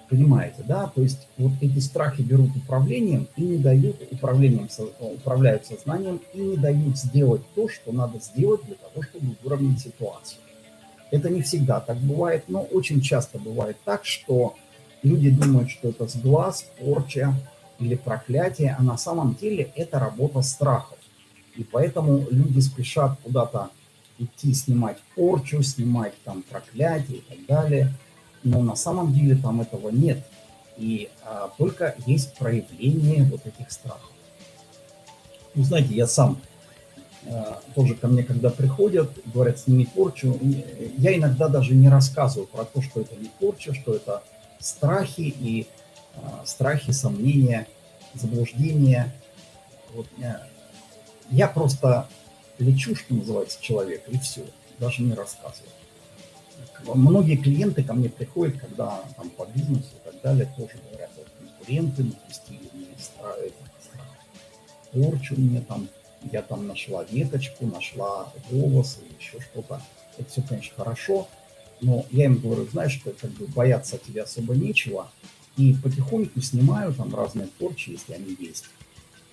понимаете, да, то есть вот эти страхи берут управлением и не дают управлением, управляют сознанием и не дают сделать то, что надо сделать для того, чтобы выровнять ситуацию. Это не всегда так бывает, но очень часто бывает так, что люди думают, что это сглаз, порча или проклятие, а на самом деле это работа страхов. И поэтому люди спешат куда-то идти снимать порчу, снимать там проклятие и так далее. Но на самом деле там этого нет. И а, только есть проявление вот этих страхов. Ну, знаете, я сам а, тоже ко мне, когда приходят, говорят, сними порчу, я иногда даже не рассказываю про то, что это не порча, что это страхи и а, страхи, сомнения, заблуждения. Вот, э, я просто лечу, что называется, человека, и все, даже не рассказываю. Многие клиенты ко мне приходят, когда там по бизнесу и так далее, тоже говорят, вот конкуренты напустили мне страх, порчу мне там, я там нашла веточку, нашла волосы, еще что-то. Это все, конечно, хорошо, но я им говорю, знаешь, что как бы бояться тебя особо нечего, и потихоньку снимаю там разные порчи, если они есть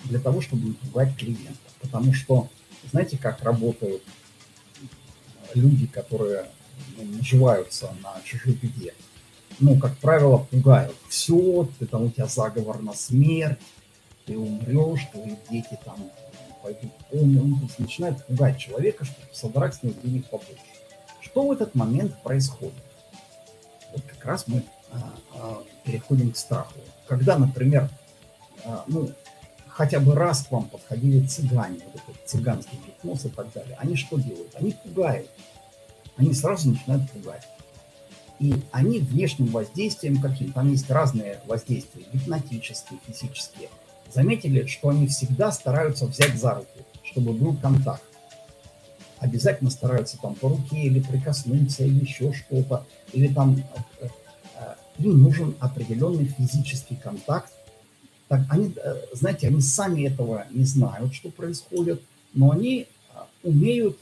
для того, чтобы не пугать клиента. Потому что, знаете, как работают люди, которые наживаются на чужой беде? Ну, как правило, пугают. Все, ты там, у тебя заговор на смерть, ты умрешь, твои дети там пойдут умрут. Ну, то есть начинают пугать человека, чтобы содрать с него денег побольше. Что в этот момент происходит? Вот как раз мы а, а, переходим к страху. Когда, например, а, ну, хотя бы раз к вам подходили цыгане, вот этот цыганский гипноз и так далее, они что делают? Они пугают. Они сразу начинают пугать. И они внешним воздействием каким? Там есть разные воздействия, гипнотические, физические. Заметили, что они всегда стараются взять за руку, чтобы был контакт. Обязательно стараются там по руке или прикоснуться, или еще что-то. Или там э, э, им нужен определенный физический контакт, так они, э, знаете, они сами этого не знают, что происходит, но они умеют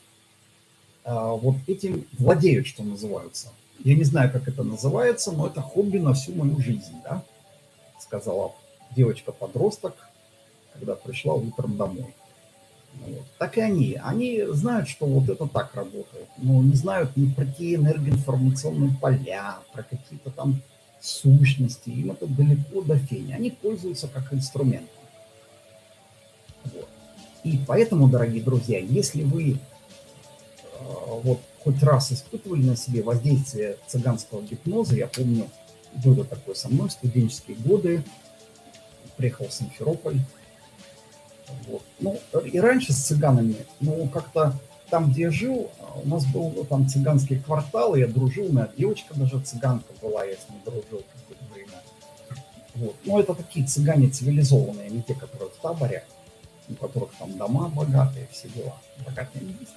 вот этим владеют, что называется. Я не знаю, как это называется, но это хобби на всю мою жизнь, да, сказала девочка-подросток, когда пришла утром домой. Вот. Так и они. Они знают, что вот это так работает, но не знают ни про какие энергоинформационные поля, про какие-то там сущности. Им это далеко до фени. Они пользуются как инструментом. Вот. И поэтому, дорогие друзья, если вы вот хоть раз испытывали на себе воздействие цыганского гипноза, я помню, было такое со мной в студенческие годы, приехал в Симферополь, вот. Ну, и раньше с цыганами, ну, как-то там, где я жил, у нас был ну, там цыганский квартал, я дружил, у меня девочка даже цыганка была, я с ней дружил какое-то время. Вот. Но это такие цыгане цивилизованные, не те, которые в таборе, у которых там дома богатые, все дела. Богатые не есть,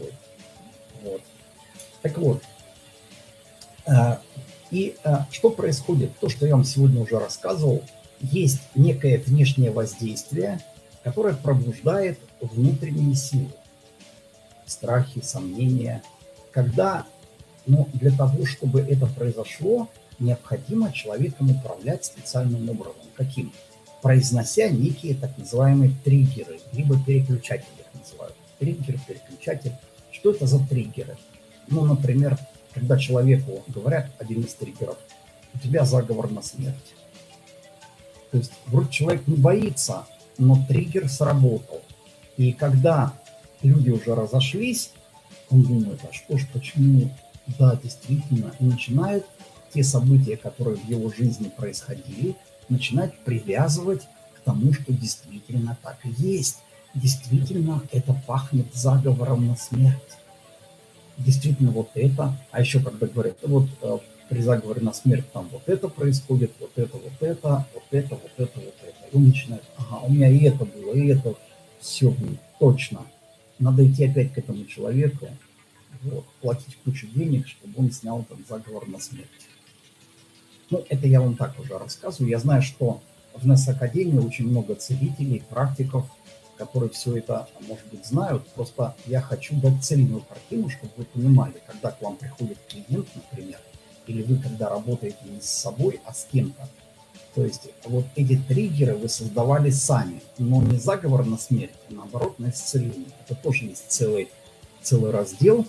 вот. вот. Так вот, э, и э, что происходит? То, что я вам сегодня уже рассказывал, есть некое внешнее воздействие, которое пробуждает внутренние силы, страхи, сомнения. Когда, ну, для того, чтобы это произошло, необходимо человеком управлять специальным образом. Каким? Произнося некие так называемые триггеры, либо переключатели их называют. Триггер, переключатель. Что это за триггеры? Ну, например, когда человеку говорят один из триггеров, у тебя заговор на смерть то есть вроде человек не боится, но триггер сработал. И когда люди уже разошлись, он думает, а что ж, почему? Да, действительно, и начинает те события, которые в его жизни происходили, начинать привязывать к тому, что действительно так и есть. Действительно, это пахнет заговором на смерть. Действительно, вот это. А еще, когда говорят, вот э, при заговоре на смерть там вот это происходит, вот это, вот это, вот это, вот это, вот это. И он начинает, ага, у меня и это было, и это все будет, точно. Надо идти опять к этому человеку, вот, платить кучу денег, чтобы он снял этот заговор на смерть. Ну, это я вам так уже рассказываю. Я знаю, что в НЭС Академии очень много целителей, практиков, которые все это, может быть, знают. Просто я хочу дать цельную картину, чтобы вы понимали, когда к вам приходит клиент, например, или вы когда работаете не с собой, а с кем-то. То есть вот эти триггеры вы создавали сами, но не заговор на смерть, а наоборот на исцеление. Это тоже есть целый, целый раздел.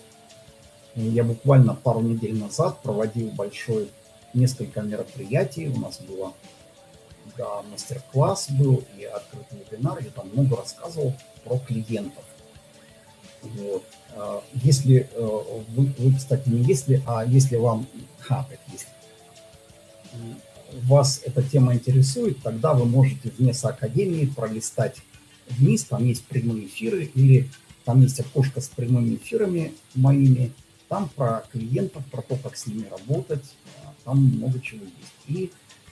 Я буквально пару недель назад проводил большой, несколько мероприятий. У нас было да, мастер-класс был и открытый вебинар. Я там много рассказывал про клиентов. Вот. А, если э, вы, вы, кстати, не если, а если вам, а, так, если вас эта тема интересует, тогда вы можете вне Академии пролистать вниз, там есть прямые эфиры, или там есть окошко с прямыми эфирами моими, там про клиентов, про то, как с ними работать, а, там много чего есть. И,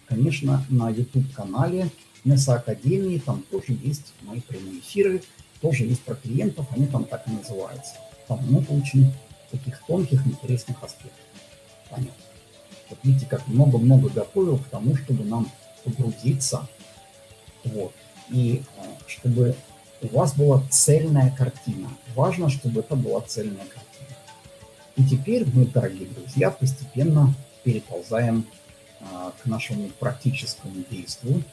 конечно, на YouTube-канале Неса Академии там тоже есть мои прямые эфиры, тоже есть про клиентов, они там так и называются. Там много очень таких тонких, интересных аспектов. Понятно. Вот видите, как много-много готовил к тому, чтобы нам погрузиться. Вот. И а, чтобы у вас была цельная картина. Важно, чтобы это была цельная картина. И теперь мы, дорогие друзья, постепенно переползаем к нашему практическому действию.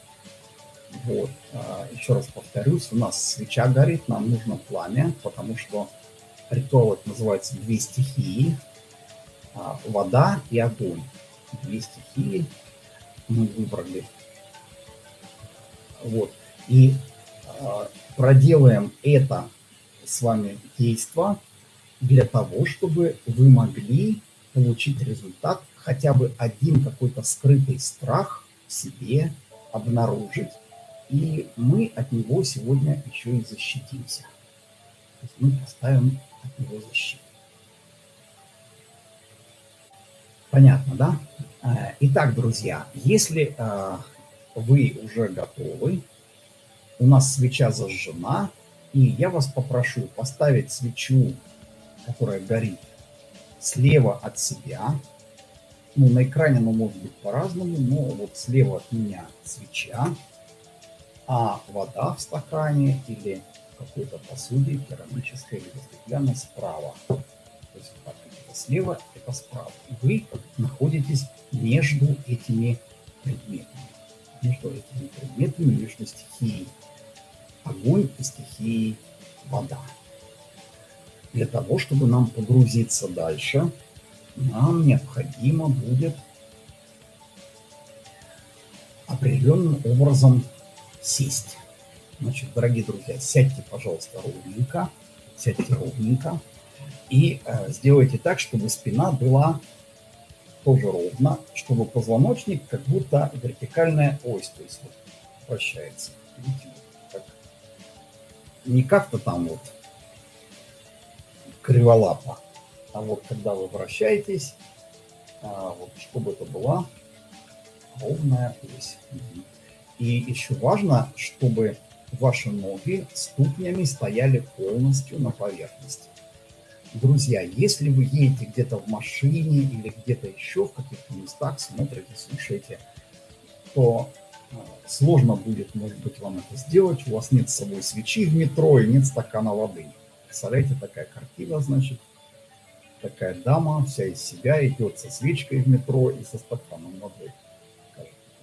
Вот. А, еще раз повторюсь, у нас свеча горит, нам нужно пламя, потому что ритуал это называется «Две стихии», а, вода и огонь. Две стихии мы выбрали. Вот. И а, проделаем это с вами действо для того, чтобы вы могли получить результат, хотя бы один какой-то скрытый страх в себе обнаружить, и мы от него сегодня еще и защитимся. То есть мы поставим от него защиту. Понятно, да? Э, итак, друзья, если э, вы уже готовы, у нас свеча зажжена, и я вас попрошу поставить свечу, которая горит слева от себя. Ну, на экране оно может быть по-разному, но вот слева от меня свеча, а вода в стакане или какой-то посуде, керамической или стеклянной, справа. То есть так, это слева, это справа. И вы находитесь между этими предметами. Между этими предметами, между стихией огонь и стихией вода. Для того, чтобы нам погрузиться дальше, нам необходимо будет определенным образом сесть. Значит, дорогие друзья, сядьте, пожалуйста, ровненько, сядьте ровненько и э, сделайте так, чтобы спина была тоже ровно, чтобы позвоночник как будто вертикальная ось, то есть вот вращается. Видите, как, не как-то там вот криволапо, а вот когда вы вращаетесь, а, вот, чтобы это была ровная ось. И еще важно, чтобы ваши ноги ступнями стояли полностью на поверхности. Друзья, если вы едете где-то в машине или где-то еще в каких-то местах, смотрите, слушаете, то э, сложно будет, может быть, вам это сделать. У вас нет с собой свечи в метро и нет стакана воды. Представляете, такая картина, значит, такая дама вся из себя идет со свечкой в метро и со стаканом воды.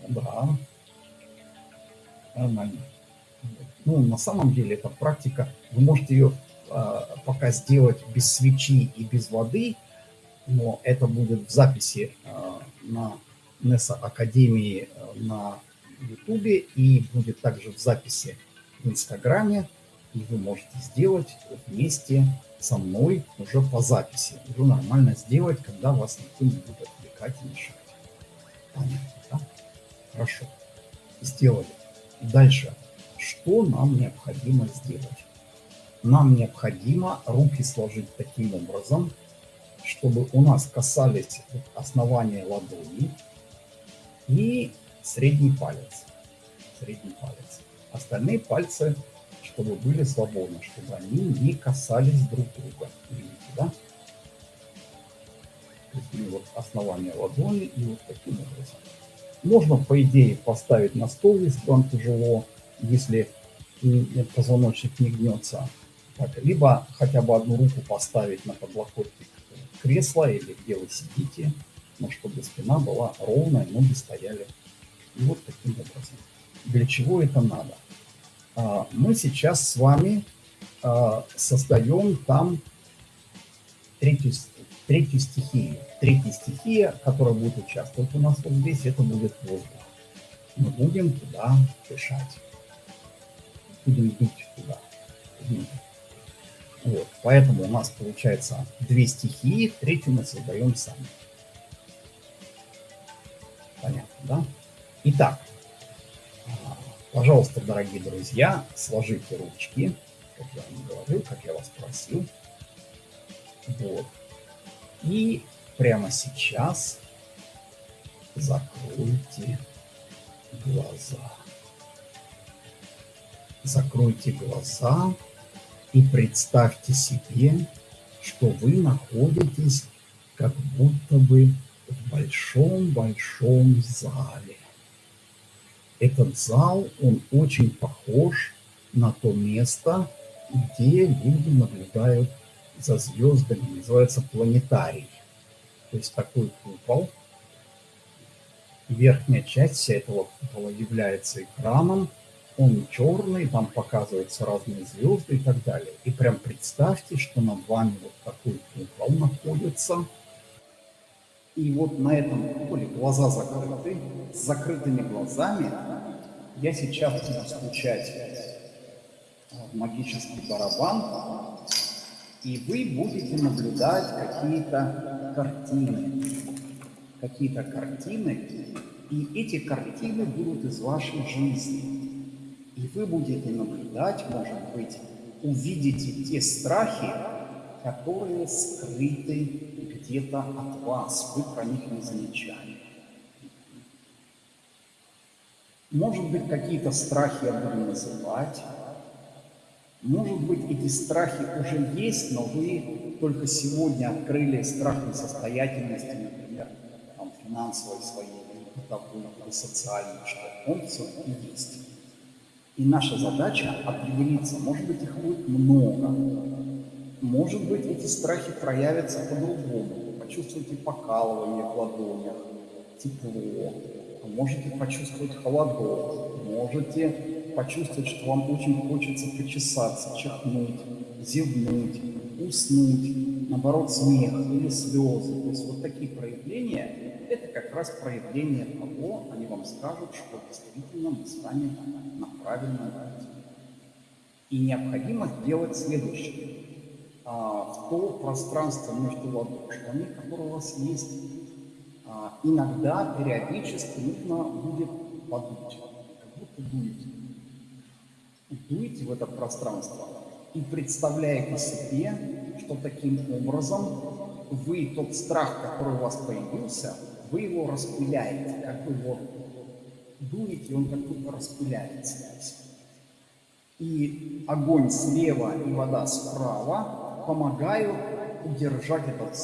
Ну да, нормально. Ну, на самом деле, это практика, вы можете ее а, пока сделать без свечи и без воды, но это будет в записи а, на NESA Академии на Ютубе и будет также в записи в Инстаграме, и вы можете сделать вместе со мной уже по записи. Уже нормально сделать, когда вас никто не будет отвлекать и мешать. Понятно, да? Хорошо. Сделали. Дальше. Что нам необходимо сделать? Нам необходимо руки сложить таким образом, чтобы у нас касались основания ладони и средний палец. Средний палец. Остальные пальцы, чтобы были свободны, чтобы они не касались друг друга. Видите, да? То есть вот основание ладони и вот таким образом. Можно, по идее, поставить на стол, если вам тяжело, если позвоночник не гнется. Так, либо хотя бы одну руку поставить на подлокотник кресла или где вы сидите, но чтобы спина была ровная, ноги стояли. И вот таким образом. Для чего это надо? А, мы сейчас с вами а, создаем там третью, третью стихию. Третья стихия, которая будет участвовать у нас вот здесь, это будет воздух. Мы будем туда дышать. Будем дуть туда. Вот. Поэтому у нас получается две стихии, третью мы создаем сами. Понятно, да? Итак, а, пожалуйста, дорогие друзья, сложите ручки, как я вам говорил, как я вас просил. Вот. И прямо сейчас закройте глаза. Закройте глаза и представьте себе, что вы находитесь как будто бы в большом-большом зале. Этот зал, он очень похож на то место, где люди наблюдают за звездами, называется планетарий. То есть такой купол. Верхняя часть вся этого купола является экраном, он черный, там показываются разные звезды и так далее. И прям представьте, что над вами вот такой купол находится. И вот на этом куполе глаза закрыты, с закрытыми глазами я сейчас буду стучать в магический барабан, и вы будете наблюдать какие-то картины. Какие-то картины, и эти картины будут из вашей жизни. И вы будете наблюдать, может быть, увидите те страхи, которые скрыты где-то от вас, вы про них не замечали. Может быть, какие-то страхи я буду называть. Может быть, эти страхи уже есть, но вы только сегодня открыли страх несостоятельности, например, там, финансовой своей, или бытовой, или социальной, что он все-таки есть. И наша задача определиться, может быть, их будет много, может быть, эти страхи проявятся по-другому. Почувствуйте покалывание в ладонях, тепло, можете почувствовать холодок, можете почувствовать, что вам очень хочется почесаться, чихнуть, зевнуть, уснуть, наоборот, смех или слезы. То есть вот такие проявления, это как раз проявление того, они вам скажут, что действительно мы с вами на правильном пути. И необходимо сделать следующее. А, в то пространство между ладошками, которое у вас есть, а, иногда, периодически нужно будет подуть, как будто дуете. Дуете в это пространство и представляете себе, что таким образом вы тот страх, который у вас появился, вы его распыляете, как вы его дуете, он как будто распыляется. И огонь слева и вода справа помогают удержать этот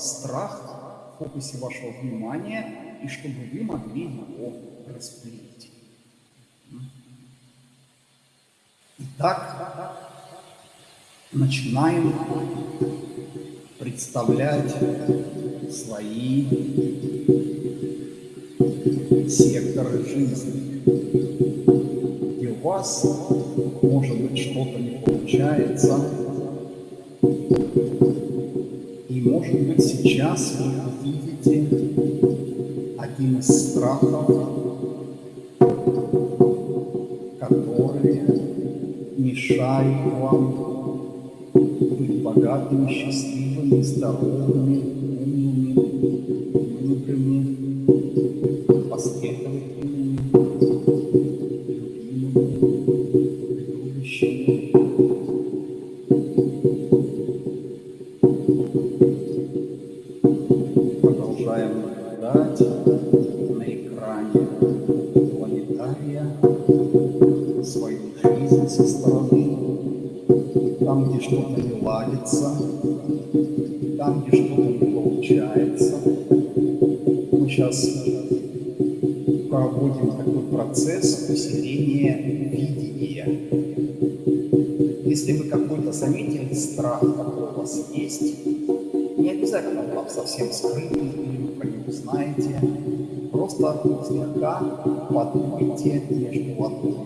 страх в фокусе вашего внимания, и чтобы вы могли его распылить. Итак, начинаем представлять свои секторы жизни, где у вас, может быть, что-то не получается, может быть, сейчас вы видите один из страхов, которые мешают вам быть богатыми, счастливыми, здоровыми, مصدر في الأفكار وتقوية التي يجب وضعها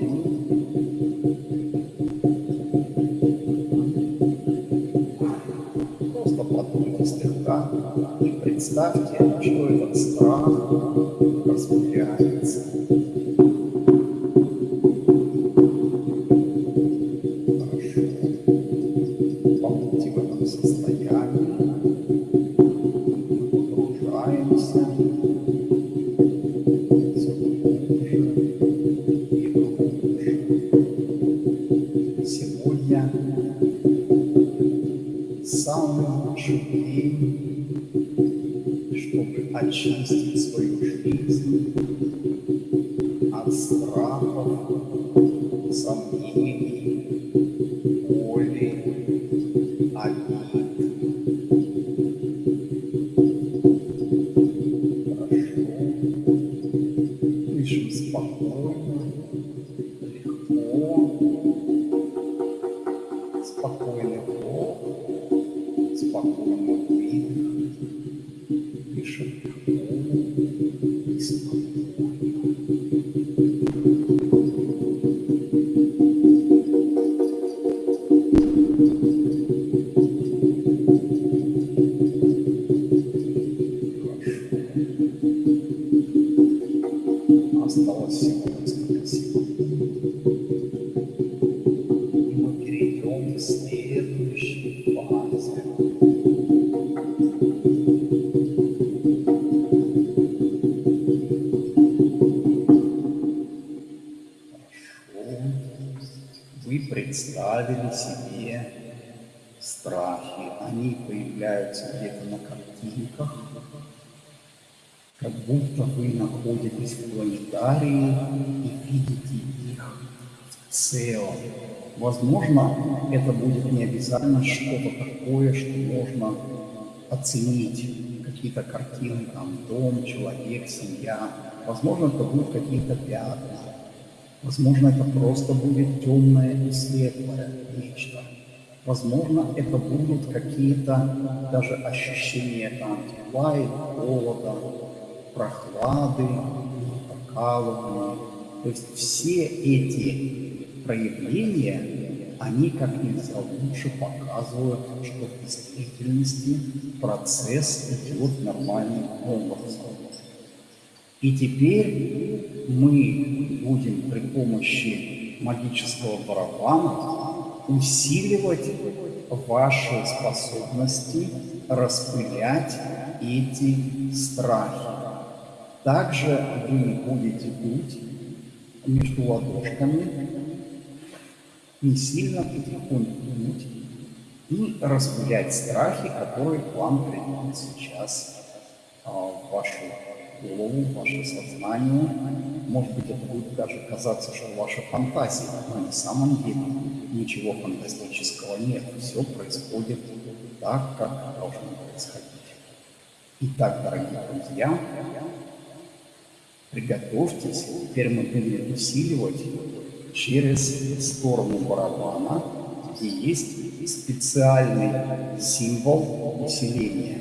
страхов, обязательно что-то такое, что можно оценить. Какие-то картины, там, дом, человек, семья. Возможно, это будут какие-то пятна. Возможно, это просто будет темное и светлое нечто. Возможно, это будут какие-то даже ощущения там, тепла и холода, прохлады, покалывания. То есть все эти проявления, они как нельзя лучше показывают, что в действительности процесс идет нормальным образом. И теперь мы будем при помощи магического барабана усиливать ваши способности распылять эти страхи. Также вы будете дуть между ладошками, не сильно потихоньку и распылять страхи, которые к вам придут сейчас а, в вашу голову, в ваше сознание. Может быть, это будет даже казаться, что ваша фантазия, но на самом деле ничего фантастического нет. Все происходит так, как должно происходить. Итак, дорогие друзья, приготовьтесь. Теперь мы будем усиливать через сторону барабана, где есть специальный символ усиления.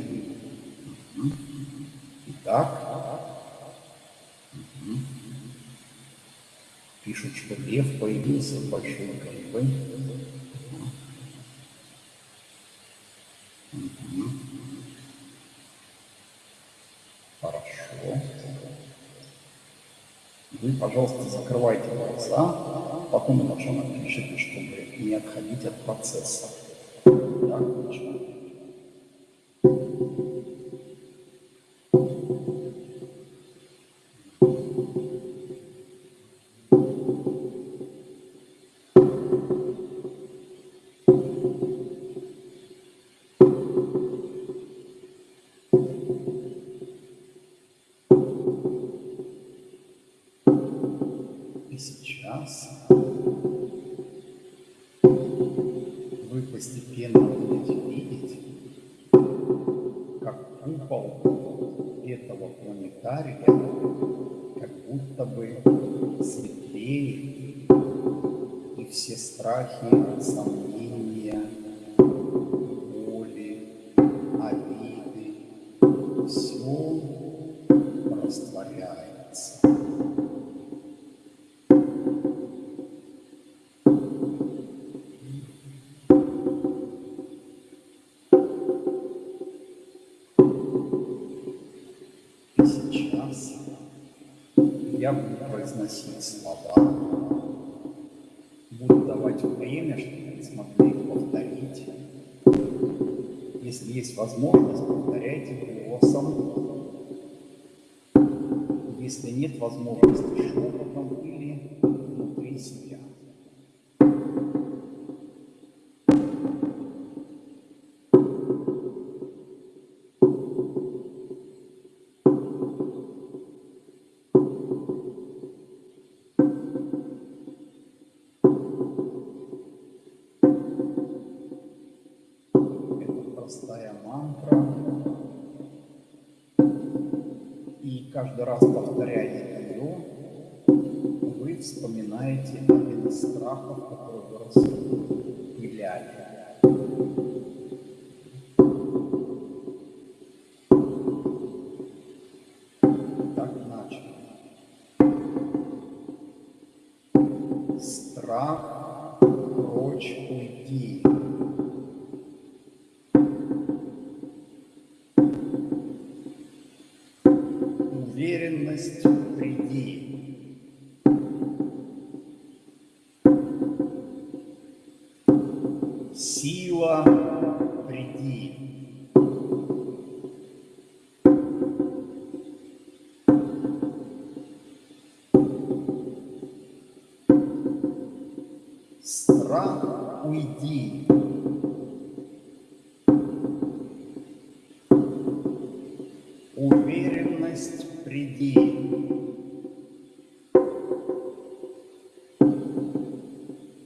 Итак, Пишут, что лев появился большой головой. Угу. Хорошо. Вы, пожалуйста, закрывайте глаза, потом иначе напишите, чтобы не отходить от процесса. Так, отлично. Страхи, давать время, чтобы вы смогли повторить. Если есть возможность, повторяйте голосом. Если нет возможности, шепотом или Страх уйди. Уверенность приди.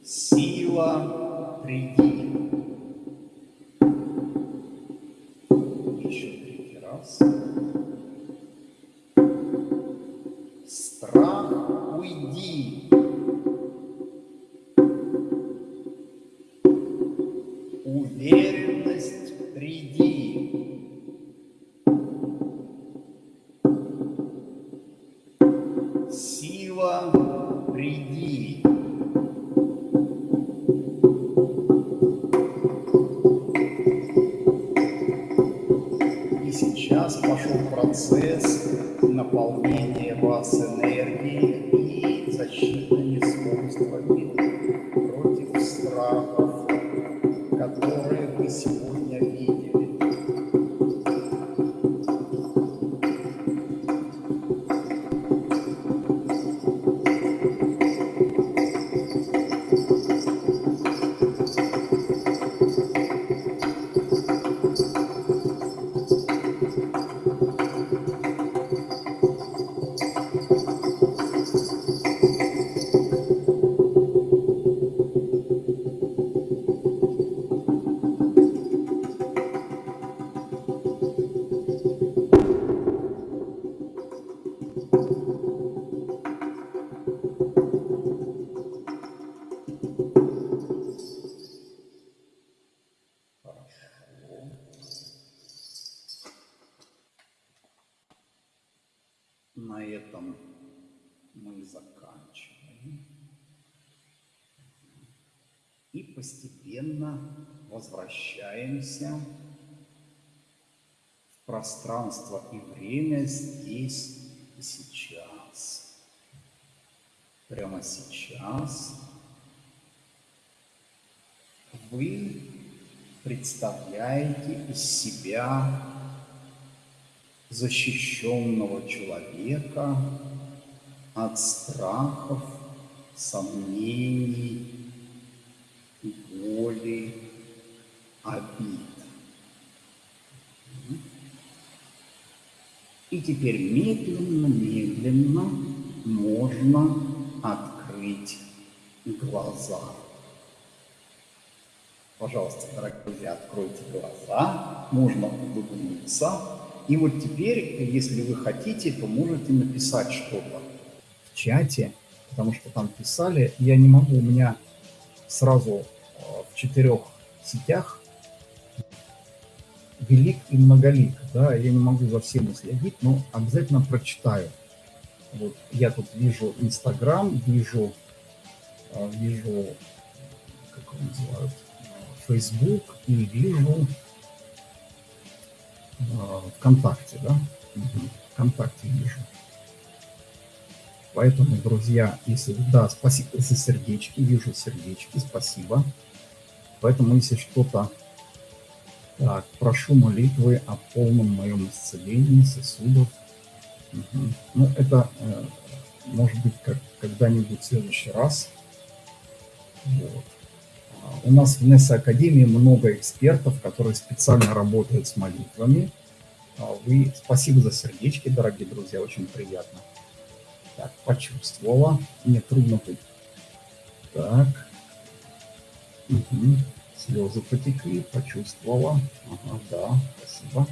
Сила приди. впереди. И сейчас пошел процесс наполнения вас Сейчас вы представляете из себя защищенного человека от страхов, сомнений, боли, обид. И теперь медленно-медленно можно открыть глаза. Пожалуйста, дорогие друзья, откройте глаза, можно улыбнуться. И вот теперь, если вы хотите, то можете написать что-то в чате, потому что там писали. Я не могу, у меня сразу э, в четырех сетях велик и многолик, да, я не могу за всем следить, но обязательно прочитаю. Вот я тут вижу Инстаграм, вижу, э, вижу, как его называют, Facebook и вижу а, ВКонтакте, да? ВКонтакте вижу. Поэтому, друзья, если... Да, спасибо за сердечки, вижу сердечки, спасибо. Поэтому, если что-то... Так, прошу молитвы о полном моем исцелении сосудов. Ну, это, э, может быть, как, когда-нибудь в следующий раз. Вот. У нас в НЕСА Академии много экспертов, которые специально работают с молитвами. А вы, спасибо за сердечки, дорогие друзья, очень приятно. Так, почувствовала. Мне трудно быть. Так. Угу. Слезы потекли, почувствовала. Ага, да, спасибо.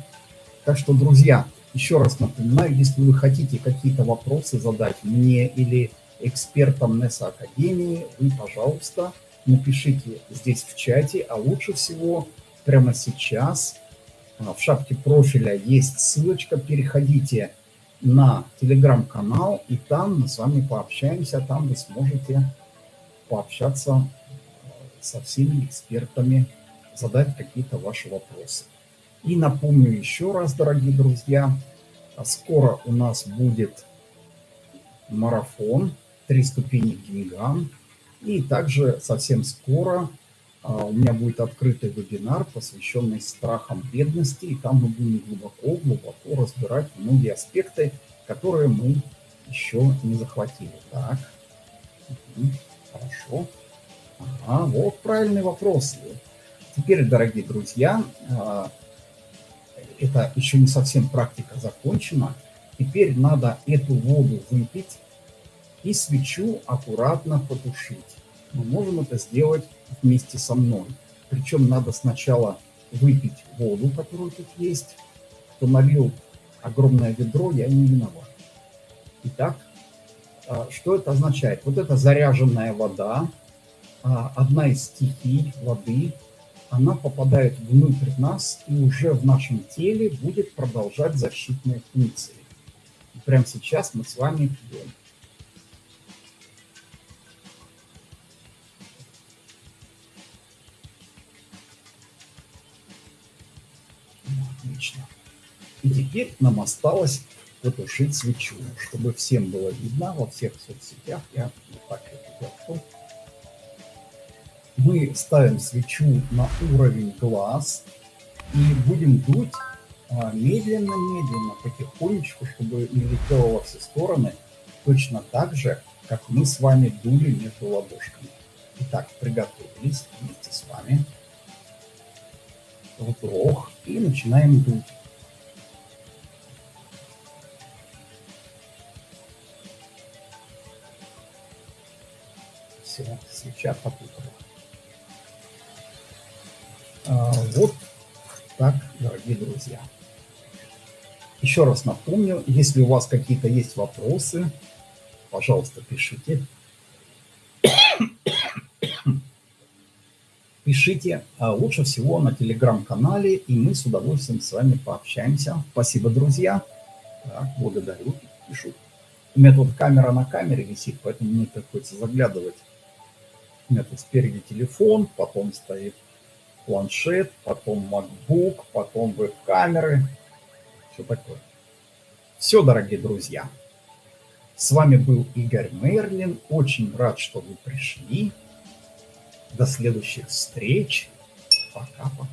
Так что, друзья, еще раз напоминаю, если вы хотите какие-то вопросы задать мне или экспертам НЕСА Академии, вы, пожалуйста, напишите здесь в чате, а лучше всего прямо сейчас а, в шапке профиля есть ссылочка, переходите на телеграм-канал, и там мы с вами пообщаемся, там вы сможете пообщаться а, со всеми экспертами, задать какие-то ваши вопросы. И напомню еще раз, дорогие друзья, а, скоро у нас будет марафон «Три ступени к деньгам», и также совсем скоро а, у меня будет открытый вебинар, посвященный страхам бедности, и там мы будем глубоко-глубоко разбирать многие аспекты, которые мы еще не захватили. Так, угу. хорошо. Ага, вот правильный вопрос. Теперь, дорогие друзья, а, это еще не совсем практика закончена. Теперь надо эту воду выпить и свечу аккуратно потушить. Мы можем это сделать вместе со мной. Причем надо сначала выпить воду, которую тут есть. Кто налил огромное ведро, я не виноват. Итак, а, что это означает? Вот это заряженная вода, а, одна из стихий воды, она попадает внутрь нас и уже в нашем теле будет продолжать защитные функции. И прямо сейчас мы с вами пьем. Отлично. И теперь нам осталось потушить свечу, чтобы всем было видно во всех соцсетях. Я вот так это держу. Мы ставим свечу на уровень глаз и будем дуть медленно-медленно, потихонечку, чтобы не летело во все стороны, точно так же, как мы с вами дули между ладошками. Итак, приготовились вместе с вами. Вдох и начинаем дуть. Все, свеча попутала. А, вот так, дорогие друзья. Еще раз напомню, если у вас какие-то есть вопросы, пожалуйста, пишите. Пишите а лучше всего на телеграм-канале, и мы с удовольствием с вами пообщаемся. Спасибо, друзья. Так, благодарю. Пишу. У меня тут камера на камере висит, поэтому мне приходится заглядывать. У меня тут спереди телефон, потом стоит планшет, потом MacBook, потом веб-камеры все такое. Все, дорогие друзья. С вами был Игорь Мерлин. Очень рад, что вы пришли. До следующих встреч. Пока-пока.